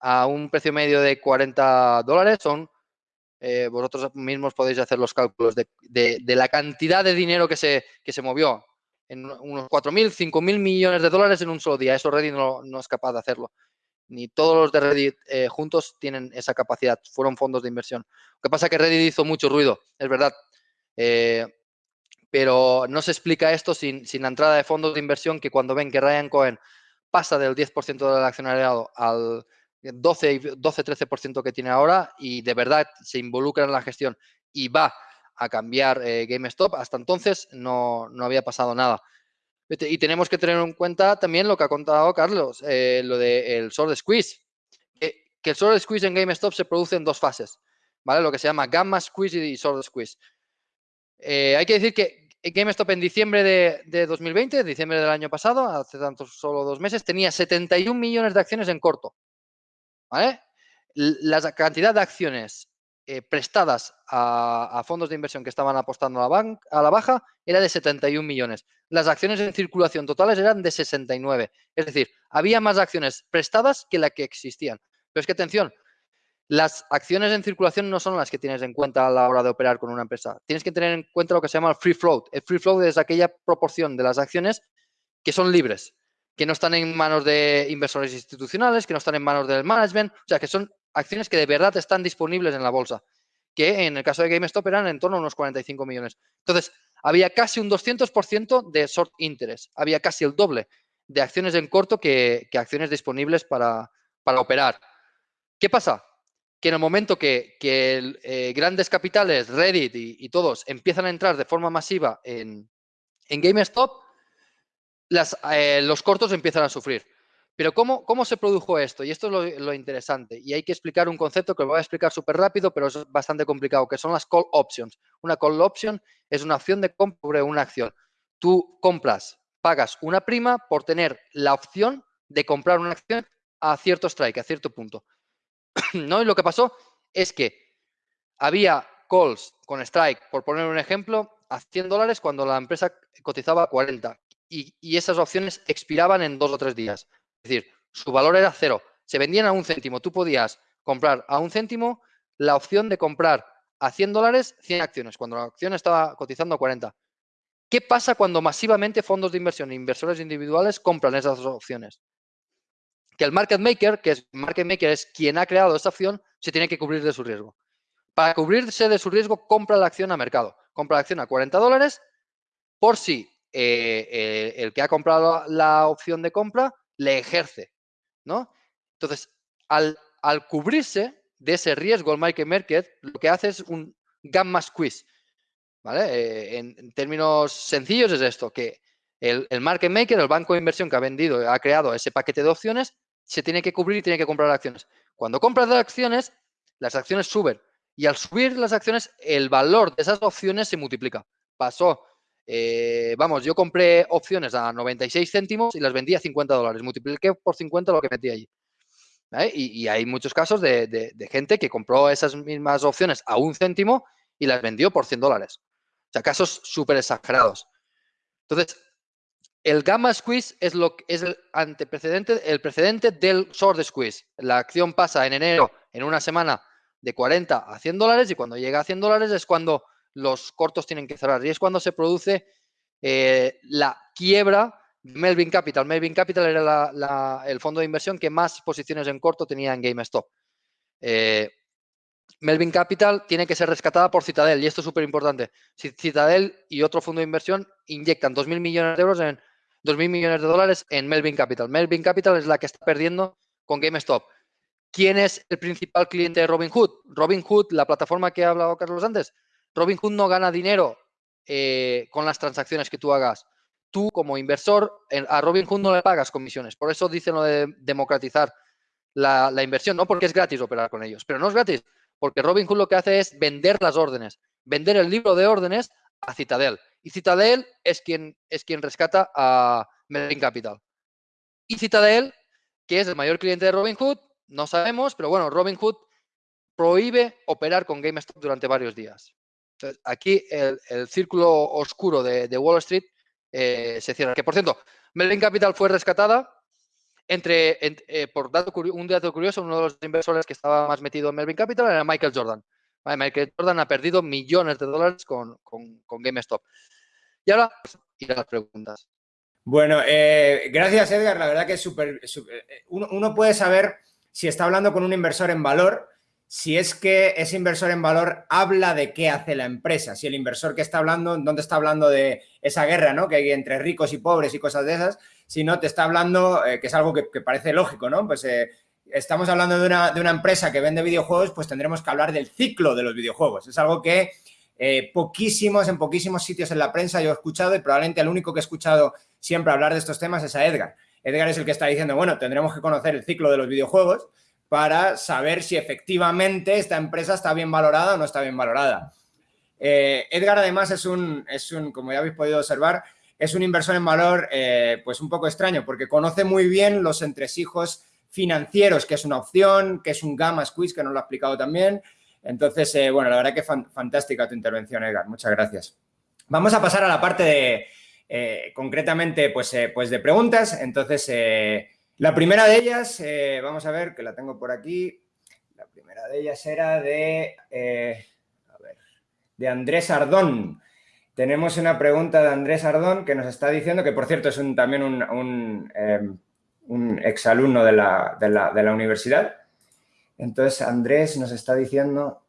a un precio medio de 40 dólares. Son, eh, vosotros mismos podéis hacer los cálculos de, de, la cantidad de dinero que se, que se movió en unos 4.000, 5.000 millones de dólares en un solo día. Eso Reddit no, no es capaz de hacerlo ni todos los de Reddit juntos tienen esa capacidad, fueron fondos de inversión. Lo que pasa es que Reddit hizo mucho ruido, es verdad, pero no se explica esto sin, sin, la entrada de fondos de inversión que cuando ven que Ryan Cohen pasa del 10% del accionariado al 12-13% que tiene ahora y de verdad se involucra en la gestión y va a cambiar eh, GameStop, hasta entonces no, no había pasado nada. Y tenemos que tener en cuenta también lo que ha contado Carlos, eh, lo del short squeeze. Que, el short squeeze en GameStop se produce en dos fases, ¿vale? Lo que se llama gamma squeeze y short squeeze. Eh, hay que decir que GameStop en diciembre de, 2020, diciembre del año pasado, hace tanto solo dos meses, tenía 71 millones de acciones en corto. ¿Vale? La cantidad de acciones eh, prestadas a, fondos de inversión que estaban apostando a la, a la baja era de 71 millones. Las acciones en circulación totales eran de 69. Es decir, había más acciones prestadas que las que existían. Pero es que atención, las acciones en circulación no son las que tienes en cuenta a la hora de operar con una empresa. Tienes que tener en cuenta lo que se llama el free float. El free float es aquella proporción de las acciones que son libres, que no están en manos de inversores institucionales, que no están en manos del management, o sea, que son acciones que de verdad están disponibles en la bolsa, que en el caso de GameStop eran en torno a unos 45 millones. Entonces, había casi un 200% de short interest, había casi el doble de acciones en corto que, acciones disponibles para, operar. ¿Qué pasa? Que en el momento que, eh, grandes capitales, Reddit y, todos empiezan a entrar de forma masiva en, GameStop, eh, los cortos empiezan a sufrir. Pero ¿cómo, ¿cómo, se produjo esto? Y esto es lo, interesante. Y hay que explicar un concepto que lo voy a explicar súper rápido, pero es bastante complicado, que son las call options. Una call option es una opción de compra sobre una acción. Tú compras, pagas una prima por tener la opción de comprar una acción a cierto strike, a cierto punto. ¿No? Y lo que pasó es que había calls con strike, por poner un ejemplo, a 100 dólares cuando la empresa cotizaba a 40 y, y esas opciones expiraban en dos o tres días. Es decir, su valor era cero. Se vendían a un céntimo. Tú podías comprar a un céntimo la opción de comprar a 100 dólares 100 acciones, cuando la acción estaba cotizando a 40. ¿Qué pasa cuando masivamente fondos de inversión e inversores individuales compran esas opciones? Que el market maker, que es market maker es quien ha creado esa opción, se tiene que cubrir de su riesgo. Para cubrirse de su riesgo, compra la acción a mercado. Compra la acción a 40 dólares por si eh, el que ha comprado la opción de compra le ejerce, ¿no? Entonces, al, cubrirse de ese riesgo el market market, lo que hace es un gamma squeeze, ¿vale? Eh, en, términos sencillos es esto, que el, market maker, el banco de inversión que ha vendido, ha creado ese paquete de opciones, se tiene que cubrir y tiene que comprar acciones. Cuando compras de acciones, las acciones suben y al subir las acciones, el valor de esas opciones se multiplica. Pasó Eh, vamos, yo compré opciones a 96 céntimos y las vendí a 50 dólares. Multipliqué por 50 lo que metí allí. Y, hay muchos casos de, gente que compró esas mismas opciones a un céntimo y las vendió por 100 dólares. O sea, casos súper exagerados. Entonces, el gamma squeeze es, lo, es el anteprecedente, el precedente del short squeeze. La acción pasa en enero, en una semana, de 40 a 100 dólares y cuando llega a 100 dólares es cuando los cortos tienen que cerrar y es cuando se produce eh, la quiebra de Melvin Capital. Melvin Capital era el fondo de inversión que más posiciones en corto tenía en GameStop. Eh, Melvin Capital tiene que ser rescatada por Citadel y esto es súper importante. Citadel y otro fondo de inversión inyectan 2.000 millones de euros en 2.000 millones de dólares en Melvin Capital. Melvin Capital es la que está perdiendo con GameStop. ¿Quién es el principal cliente de Robinhood? Robinhood, la plataforma que ha hablado Carlos antes. Robinhood no gana dinero eh, con las transacciones que tú hagas. Tú, como inversor, a Robinhood no le pagas comisiones. Por eso dicen lo de democratizar la, la inversión, no porque es gratis operar con ellos, pero no es gratis, porque Robinhood lo que hace es vender las órdenes, vender el libro de órdenes a Citadel. Y Citadel es quien, es quien rescata a Melvin Capital. Y Citadel, que es el mayor cliente de Robinhood, no sabemos, pero bueno, Robinhood prohíbe operar con GameStop durante varios días. Entonces, aquí el, círculo oscuro de, Wall Street eh, se cierra. Que por cierto, Melvin Capital fue rescatada entre, eh, por dato, un dato curioso, uno de los inversores que estaba más metido en Melvin Capital era Michael Jordan. Michael Jordan ha perdido millones de dólares con, GameStop. Y ahora, ir a las preguntas. Bueno, eh, gracias Edgar. La verdad que es súper... Uno, uno, puede saber si está hablando con un inversor en valor, si es que ese inversor en valor habla de qué hace la empresa, si el inversor que está hablando, dónde está hablando de esa guerra ¿no? que hay entre ricos y pobres y cosas de esas, si no te está hablando, eh, que es algo que, parece lógico, ¿no? Pues eh, estamos hablando de una, empresa que vende videojuegos, pues tendremos que hablar del ciclo de los videojuegos. Es algo que eh, poquísimos, en poquísimos sitios en la prensa yo he escuchado y probablemente el único que he escuchado siempre hablar de estos temas es a Edgar. Edgar es el que está diciendo, bueno, tendremos que conocer el ciclo de los videojuegos para saber si efectivamente esta empresa está bien valorada o no está bien valorada. Edgar además es un, es un, como ya habéis podido observar, es un inversor en valor eh, pues un poco extraño porque conoce muy bien los entresijos financieros, que es una opción, que es un gamma squeeze, que nos lo ha explicado también. Entonces, eh, bueno, la verdad que fantástica tu intervención, Edgar. Muchas gracias. Vamos a pasar a la parte de, eh, concretamente, pues, pues de preguntas. Entonces, la primera de ellas, vamos a ver, que la tengo por aquí. La primera de ellas era de, a ver, de Andrés Ardón. Tenemos una pregunta de Andrés Ardón que nos está diciendo, que por cierto es un, también un, un, em, exalumno de la, de, la, universidad. Entonces Andrés nos está diciendo...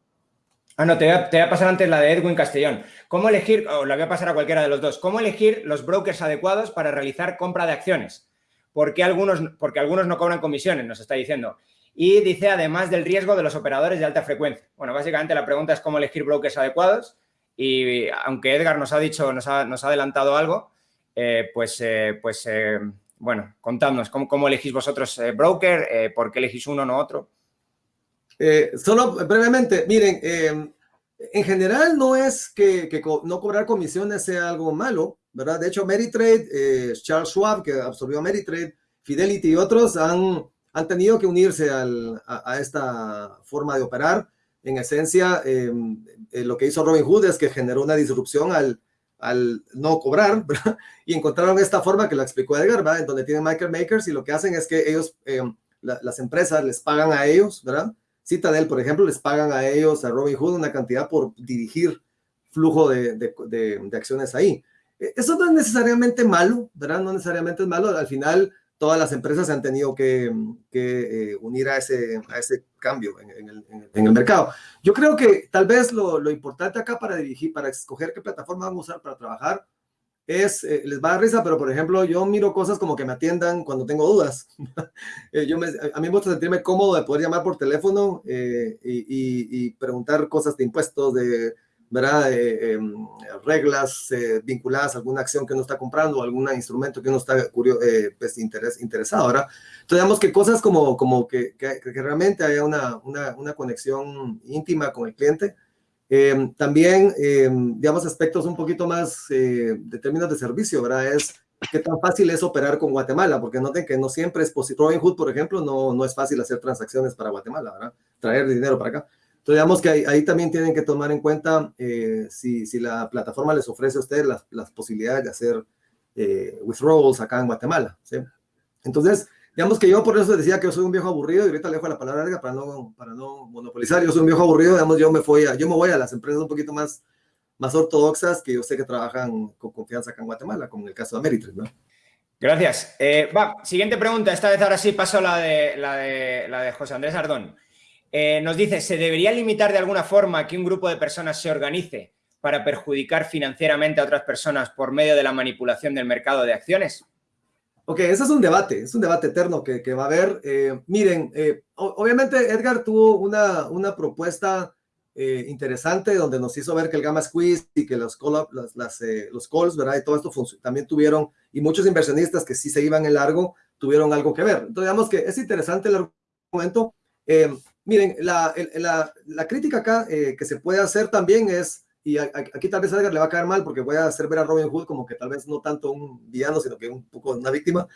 Ah, no, te voy, a, pasar antes la de Edwin Castellón. ¿Cómo elegir, o la voy a pasar a cualquiera de los dos, cómo elegir los brokers adecuados para realizar compra de acciones? ¿Por algunos, porque algunos no cobran comisiones, nos está diciendo. Y dice, además del riesgo de los operadores de alta frecuencia. Bueno, básicamente la pregunta es cómo elegir brokers adecuados. Y aunque Edgar nos ha dicho, nos ha, adelantado algo, eh, pues, eh, pues eh, bueno, contadnos, ¿cómo, elegís vosotros broker? ¿Por qué elegís uno, no otro? Solo brevemente, miren, en general no es que, no cobrar comisiones sea algo malo, ¿verdad? De hecho, Meritrade, Charles Schwab, que absorbió Meritrade, Fidelity y otros han, han tenido que unirse a, esta forma de operar en esencia, em, eh, lo que hizo Robin Hood es que generó una disrupción al, al no cobrar, y encontraron esta forma que la explicó Edgar, ¿verdad? En donde tienen Michael Makers y lo que hacen es que ellos, em, las empresas les pagan a ellos, ¿verdad? Citadel, por ejemplo, les pagan a ellos, a Robin Hood, una cantidad por dirigir flujo de, acciones ahí. E, eso no es necesariamente malo, ¿verdad? No necesariamente es malo. Al final, todas las empresas se han tenido que, eh, unir a ese, a ese cambio en, el, mercado. Yo creo que tal vez lo, importante acá para dirigir, para escoger qué plataforma vamos a usar para trabajar, es, eh, les va a dar risa, pero por ejemplo, yo miro cosas como que me atiendan cuando tengo dudas. Eh, yo a mí me gusta sentirme cómodo de poder llamar por teléfono y, y, preguntar cosas de impuestos, de ¿verdad? Eh, em, reglas eh, vinculadas a alguna acción que uno está comprando, algún instrumento que uno está eh, pues, interés, interesado, ahora Entonces, digamos que cosas como, como que, que, realmente haya una, una, una, conexión íntima con el cliente, Em, también, em, digamos, aspectos un poquito más eh, de términos de servicio, ¿verdad? Es qué tan fácil es operar con Guatemala, porque noten que no siempre es posible. Robinhood, por ejemplo, no, no es fácil hacer transacciones para Guatemala, ¿verdad? Traer dinero para acá. Entonces, digamos que ahí, también tienen que tomar en cuenta eh, si, si, la plataforma les ofrece a ustedes las, las posibilidades de hacer eh, withdrawals acá en Guatemala, ¿sí? Entonces, digamos que yo por eso decía que yo soy un viejo aburrido y ahorita le dejo la palabra larga para no, para no monopolizar. Yo soy un viejo aburrido, digamos, yo me, voy a, yo me voy a las empresas un poquito más, más ortodoxas que yo sé que trabajan con confianza acá en Guatemala, como en el caso de Ameritrade, ¿no? Gracias. Eh, va, siguiente pregunta. Esta vez ahora sí paso la de, la de, José Andrés Ardón. Eh, nos dice, ¿se debería limitar de alguna forma que un grupo de personas se organice para perjudicar financieramente a otras personas por medio de la manipulación del mercado de acciones? Ok, ese es un debate, es un debate eterno que, que va a haber. Eh, miren, eh, obviamente Edgar tuvo una, una propuesta eh, interesante donde nos hizo ver que el gamma squeeze y que los, call las, las, los calls, ¿verdad? Y todo esto también tuvieron, y muchos inversionistas que sí se iban en largo, tuvieron algo que ver. Entonces, digamos que es interesante el argumento. miren, la, la, la, crítica acá que se puede hacer también es y aquí tal vez a Edgar le va a caer mal porque voy a hacer ver a Robin Hood como que tal vez no tanto un villano, sino que un poco una víctima.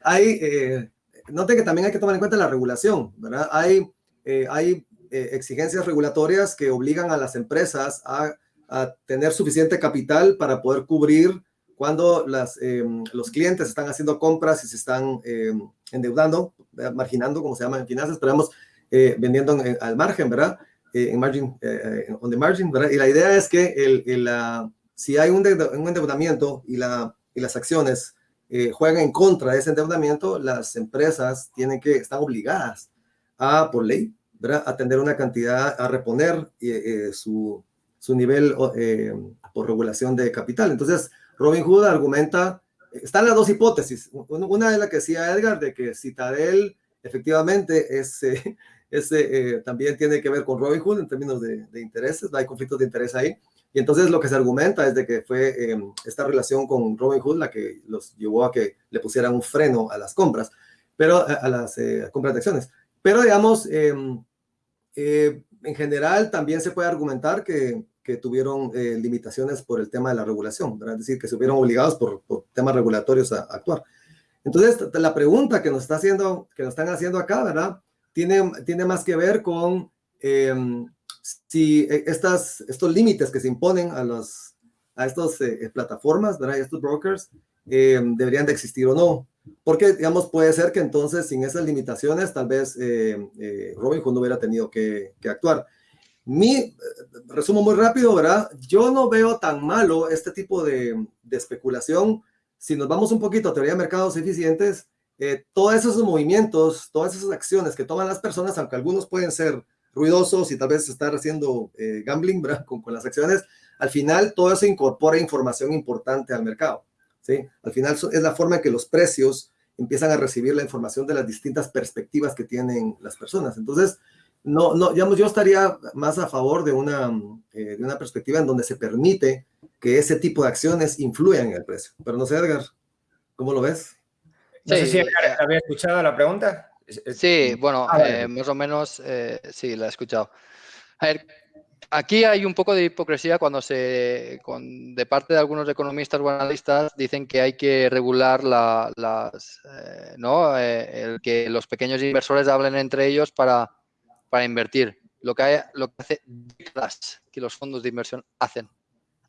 Hay, eh, noten que también hay que tomar en cuenta la regulación, ¿verdad? Hay, eh, hay eh, exigencias regulatorias que obligan a las empresas a, a, tener suficiente capital para poder cubrir cuando las, em, los clientes están haciendo compras y se están em, endeudando, marginando, como se llama en finanzas, pero vamos, vendiendo al margen, ¿verdad? Eh, en margin, eh, eh, on the margin, ¿verdad? Y la idea es que el, la, si hay un, un endeudamiento y, la, y las acciones juegan en contra de ese endeudamiento, las empresas tienen que, están obligadas a, por ley, ¿verdad? A tener una cantidad, a reponer su, su nivel por regulación de capital. Entonces, Robin Hood argumenta, están las dos hipótesis. Una es la que decía Edgar, de que Citadel efectivamente es, ese eh, también tiene que ver con Robinhood en términos de, intereses, hay conflictos de interés ahí. Y entonces lo que se argumenta es de que fue em, esta relación con Robinhood la que los llevó a que le pusieran un freno a las compras, pero a, las eh, compras de acciones. Pero digamos, em, eh, en general también se puede argumentar que, que tuvieron limitaciones por el tema de la regulación, ¿verdad? es decir, que se vieron obligados por, por temas regulatorios a, a, actuar. Entonces, la pregunta que nos, está haciendo, que nos están haciendo acá, ¿verdad? Tiene, más que ver con em, si e, estas, estos límites que se imponen a, los, a estas eh, eh, plataformas, ¿verdad? estos brokers, em, deberían de existir o no. Porque, digamos, puede ser que entonces sin esas limitaciones, tal vez eh, eh Robinhood no hubiera tenido que, actuar. Mi, resumo muy rápido, ¿verdad? Yo no veo tan malo este tipo de, de especulación. Si nos vamos un poquito a teoría de mercados eficientes, eh, todos esos movimientos, todas esas acciones que toman las personas, aunque algunos pueden ser ruidosos y tal vez estar haciendo eh, gambling Con, con, las acciones, al final todo eso incorpora información importante al mercado. ¿sí? Al final es la forma en que los precios empiezan a recibir la información de las distintas perspectivas que tienen las personas. Entonces, no, no, digamos, yo estaría más a favor de una, eh, de una perspectiva en donde se permite que ese tipo de acciones influyan en el precio. Pero no sé, Edgar, ¿cómo lo ves? No sí, sé si había escuchado la pregunta. Sí, bueno, ah, eh, más o menos eh, sí, la he escuchado. A ver, aquí hay un poco de hipocresía cuando se, de parte de algunos economistas o analistas dicen que hay que regular la, las, eh, ¿no? el que los pequeños inversores hablen entre ellos para, para invertir. Lo que, hay, lo que hace que los fondos de inversión hacen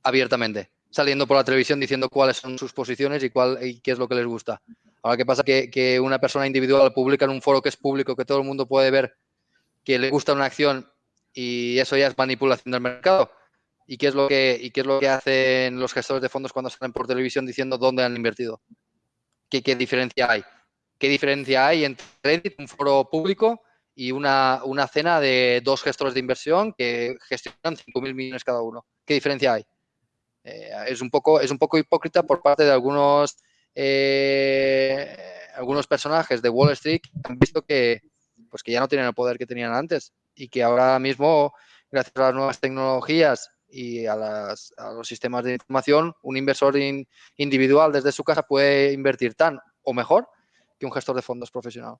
abiertamente, saliendo por la televisión diciendo cuáles son sus posiciones y, cuál, y qué es lo que les gusta. Ahora, ¿qué pasa? Que, una persona individual publica en un foro que es público, que todo el mundo puede ver que le gusta una acción y eso ya es manipulación del mercado. ¿Y qué es lo que, y qué es lo que hacen los gestores de fondos cuando salen por televisión diciendo dónde han invertido? ¿Qué, qué diferencia hay? ¿Qué diferencia hay entre Reddit, un foro público, y una, una cena de dos gestores de inversión que gestionan 5.000 millones cada uno? ¿Qué diferencia hay? Eh, es, un poco, es un poco hipócrita por parte de algunos eh, algunos personajes de Wall Street han visto que, pues que ya no tienen el poder que tenían antes y que ahora mismo, gracias a las nuevas tecnologías y a, los sistemas de información, un inversor individual desde su casa puede invertir tan o mejor que un gestor de fondos profesional.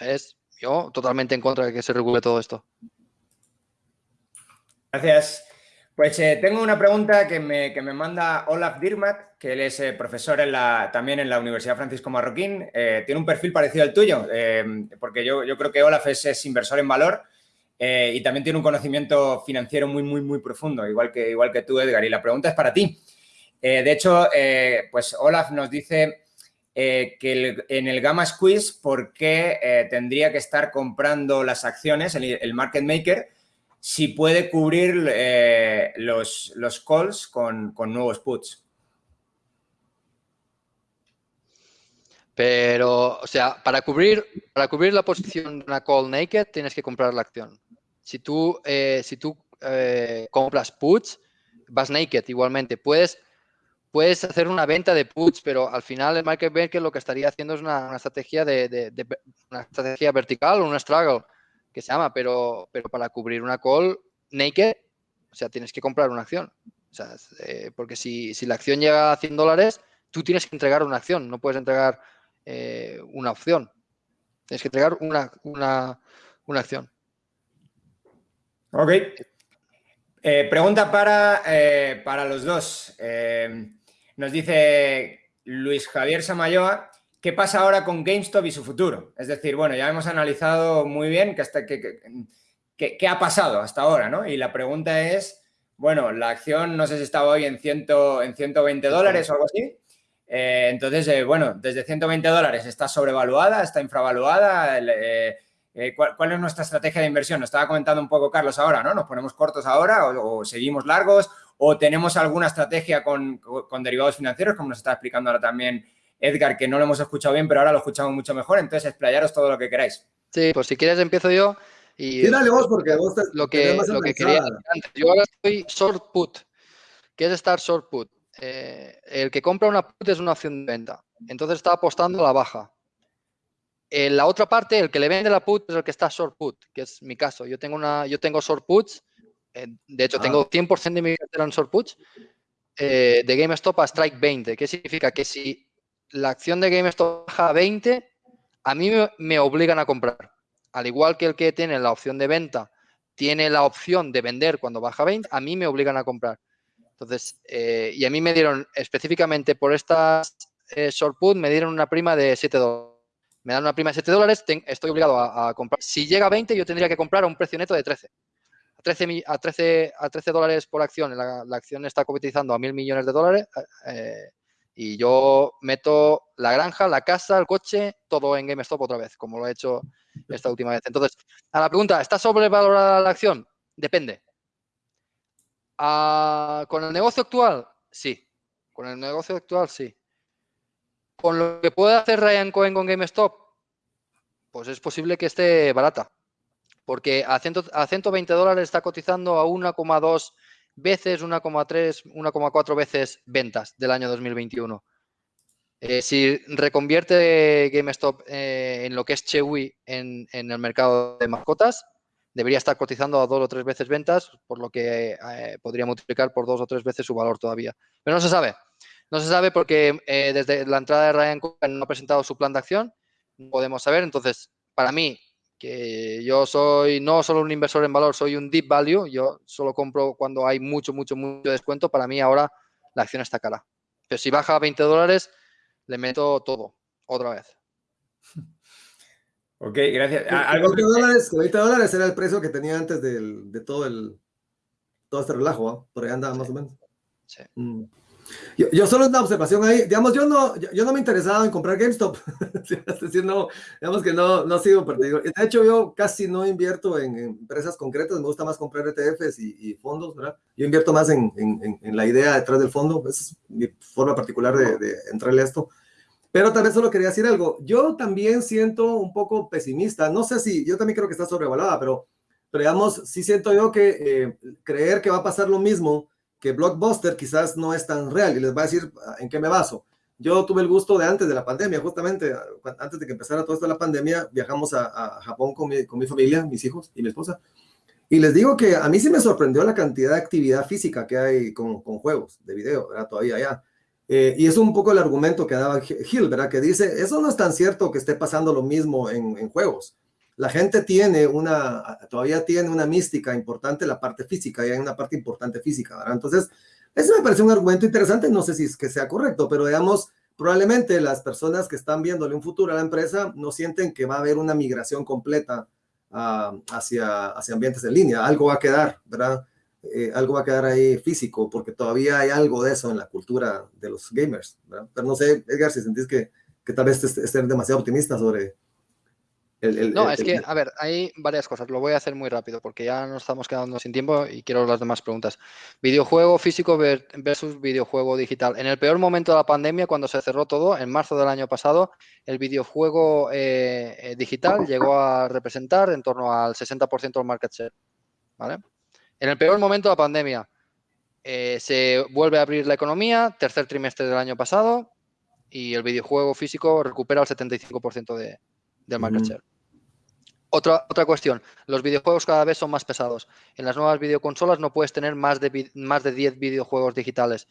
Es yo totalmente en contra de que se regule todo esto. Gracias. Pues eh, tengo una pregunta que me, que me, manda Olaf Dirmat, que él es eh, profesor también en la Universidad Francisco Marroquín. Eh, tiene un perfil parecido al tuyo, porque yo, yo, creo que Olaf es, es inversor en valor y también tiene un conocimiento financiero muy, muy, muy profundo, igual que, igual que tú, Edgar. Y la pregunta es para ti. de hecho, pues Olaf nos dice que en el Gamma Squeeze, ¿por qué tendría que estar comprando las acciones, el, el market maker, si puede cubrir eh, los, los, calls con, con, nuevos puts. Pero, o sea, para cubrir, para cubrir la posición de una call naked tienes que comprar la acción. Si tú, eh, si tú eh, compras puts, vas naked igualmente. Puedes, puedes hacer una venta de puts, pero al final el market maker lo que estaría haciendo es una, estrategia de, una estrategia vertical o una struggle que se llama, pero, pero para cubrir una call naked, o sea, tienes que comprar una acción. O sea, eh, porque si, si, la acción llega a 100 dólares, tú tienes que entregar una acción, no puedes entregar eh, una opción. Tienes que entregar una, una, una acción. Ok. Eh, pregunta para, para los dos. nos dice Luis Javier Samayoa ¿Qué pasa ahora con GameStop y su futuro? Es decir, bueno, ya hemos analizado muy bien qué, ha pasado hasta ahora, ¿no? Y la pregunta es, bueno, la acción no sé si estaba hoy en, ciento, en 120 dólares o algo así. Eh, entonces, eh, bueno, desde 120 dólares está sobrevaluada, está infravaluada. Eh, ¿cuál, es nuestra estrategia de inversión? Nos estaba comentando un poco Carlos ahora, ¿no? ¿Nos ponemos cortos ahora o, seguimos largos? ¿O tenemos alguna estrategia con, con derivados financieros, como nos está explicando ahora también Edgar, que no lo hemos escuchado bien, pero ahora lo escuchamos mucho mejor, entonces explayaros todo lo que queráis. Sí, pues si quieres empiezo yo. Y sí, dale vos, porque vos lo que, lo que quería antes. Yo ahora estoy short put. ¿Qué es estar short put? Eh, el que compra una put es una opción de venta. Entonces está apostando a la baja. En la otra parte, el que le vende la put es el que está short put, que es mi caso. Yo tengo una, yo tengo short puts. Eh, de hecho, tengo 100% ah. de mi cartera en short puts. Eh, de GameStop a Strike 20. ¿Qué significa? Que si la acción de GameStop baja a 20, a mí me, obligan a comprar. Al igual que el que tiene la opción de venta tiene la opción de vender cuando baja a 20, a mí me obligan a comprar. Entonces, eh, y a mí me dieron específicamente por estas eh, short put, me dieron una prima de 7 dólares. Me dan una prima de 7 dólares, estoy obligado a, comprar. Si llega a 20, yo tendría que comprar a un precio neto de 13. A 13, a 13, a 13 dólares por acción, la, acción está cotizando a mil millones de dólares. Eh, y yo meto la granja, la casa, el coche, todo en GameStop otra vez, como lo he hecho esta última vez. Entonces, a la pregunta, ¿está sobrevalorada la acción? Depende. Ah, ¿Con el negocio actual? Sí. Con el negocio actual, sí. ¿Con lo que puede hacer Ryan Cohen con GameStop? Pues es posible que esté barata. Porque a, a 120 dólares está cotizando a 1,2 veces, 1,3, 1,4 veces ventas del año 2021. Eh, si reconvierte GameStop eh, en lo que es Chewy en, el mercado de mascotas, debería estar cotizando a dos o tres veces ventas, por lo que eh, podría multiplicar por dos o tres veces su valor todavía. Pero no se sabe. No se sabe porque desde la entrada de Ryan Cohen no ha presentado su plan de acción. No podemos saber. Entonces, para mí, que yo soy no solo un inversor en valor, soy un deep value, yo solo compro cuando hay mucho, mucho, mucho descuento, para mí ahora la acción está cara. Pero si baja a 20 dólares, le meto todo, otra vez. Ok, gracias. 20 dólares, 20 dólares era el precio que tenía antes de todo el todo este relajo, por ahí andaba más o menos. Sí. Mm. Yo, solo una observación ahí, digamos, yo no, yo, no me interesaba en comprar GameStop, es decir, no, digamos que no, no ha sido partido. De hecho, yo casi no invierto en, empresas concretas, me gusta más comprar ETFs y, fondos, ¿verdad? Yo invierto más en, en, en, la idea detrás del fondo, esa es mi forma particular de, de entrarle a esto. Pero tal vez solo quería decir algo, yo también siento un poco pesimista, no sé si, yo también creo que está sobrevalorada, pero, pero digamos, sí siento yo que eh, creer que va a pasar lo mismo que Blockbuster quizás no es tan real y les voy a decir ah, en qué me baso. Yo tuve el gusto de antes de la pandemia, justamente ah, antes de que empezara toda esta la pandemia, viajamos a, Japón con mi, con mi, familia, mis hijos y mi esposa. Y les digo que a mí sí me sorprendió la cantidad de actividad física que hay con, con juegos de video, ¿verdad? Todavía allá. Eh, y es un poco el argumento que daba Hill, ¿verdad? Que dice, eso no es tan cierto que esté pasando lo mismo en, en juegos. La gente tiene una, todavía tiene una mística importante la parte física, y hay una parte importante física, ¿verdad? Entonces, eso me parece un argumento interesante, no sé si es que sea correcto, pero digamos, probablemente las personas que están viéndole un futuro a la empresa no sienten que va a haber una migración completa uh, hacia, hacia ambientes en línea, algo va a quedar, ¿verdad? Eh, algo va a quedar ahí físico, porque todavía hay algo de eso en la cultura de los gamers, ¿verdad? Pero no sé, Edgar, si sentís que, que tal vez estés demasiado optimista sobre, no, es que, a ver, hay varias cosas. Lo voy a hacer muy rápido porque ya nos estamos quedando sin tiempo y quiero las demás preguntas. Videojuego físico versus videojuego digital. En el peor momento de la pandemia, cuando se cerró todo, en marzo del año pasado, el videojuego eh, eh, digital llegó a representar en torno al 60% del market share. ¿vale? En el peor momento de la pandemia, eh, se vuelve a abrir la economía, tercer trimestre del año pasado, y el videojuego físico recupera el 75% de, del market share. Otra, otra cuestión, los videojuegos cada vez son más pesados. En las nuevas videoconsolas no puedes tener más de, más de 10 videojuegos digitales,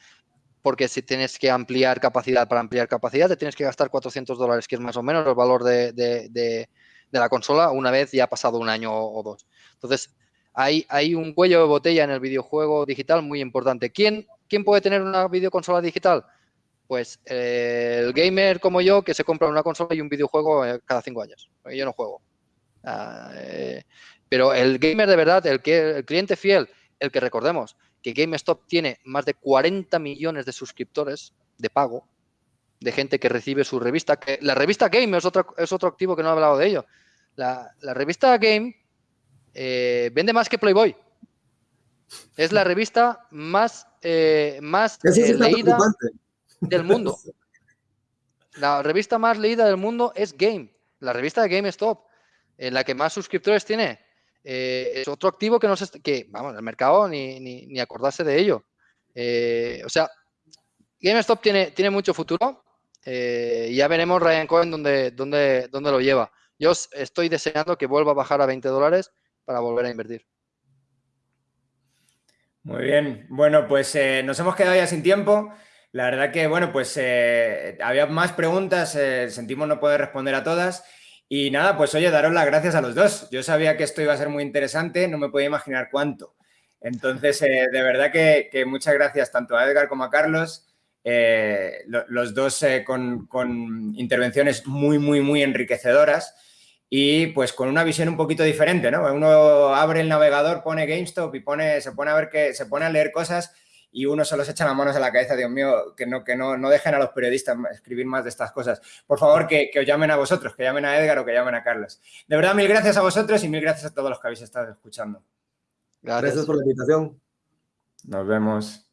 porque si tienes que ampliar capacidad, para ampliar capacidad te tienes que gastar 400 dólares, que es más o menos el valor de, la consola una vez ya ha pasado un año o, dos. Entonces, hay, hay, un cuello de botella en el videojuego digital muy importante. ¿Quién, quién puede tener una videoconsola digital? Pues eh, el gamer como yo que se compra una consola y un videojuego eh, cada cinco años. Yo no juego. Ah, eh, pero el gamer de verdad, el, que, el cliente fiel, el que recordemos que GameStop tiene más de 40 millones de suscriptores de pago, de gente que recibe su revista, que la revista Game es otro, es otro activo que no he hablado de ello. La, revista Game eh, vende más que Playboy. Es la revista más, eh, más leída del mundo. La revista más leída del mundo es Game, la revista de GameStop en la que más suscriptores tiene. Eh, es otro activo que no se, que, vamos, el mercado ni, ni, acordarse de ello. Eh, o sea, GameStop tiene, tiene mucho futuro. Eh, ya veremos Ryan Cohen dónde, dónde, dónde lo lleva. Yo estoy deseando que vuelva a bajar a 20 dólares para volver a invertir. Muy bien. Bueno, pues nos hemos quedado ya sin tiempo. La verdad que, bueno, pues había más preguntas, sentimos no poder responder a todas. Y nada, pues oye, daros las gracias a los dos. Yo sabía que esto iba a ser muy interesante, no me podía imaginar cuánto. Entonces, eh, de verdad que, muchas gracias tanto a Edgar como a Carlos, eh, los dos eh, con, con, intervenciones muy, muy, muy enriquecedoras y pues con una visión un poquito diferente, ¿no? Uno abre el navegador, pone GameStop y pone, se pone a ver que, se pone a leer cosas y uno solo se echa las manos a la cabeza, Dios mío, que no, que no, no dejen a los periodistas escribir más de estas cosas. Por favor, que, os llamen a vosotros, que llamen a Edgar o que llamen a Carlos. De verdad, mil gracias a vosotros y mil gracias a todos los que habéis estado escuchando. Gracias, por la invitación. Nos vemos.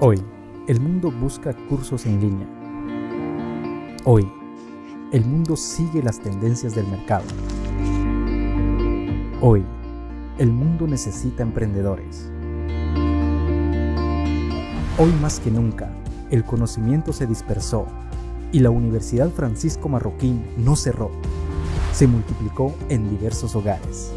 Hoy el mundo busca cursos en línea. Hoy, el mundo sigue las tendencias del mercado. Hoy, el mundo necesita emprendedores. Hoy más que nunca, el conocimiento se dispersó y la Universidad Francisco Marroquín no cerró, se multiplicó en diversos hogares.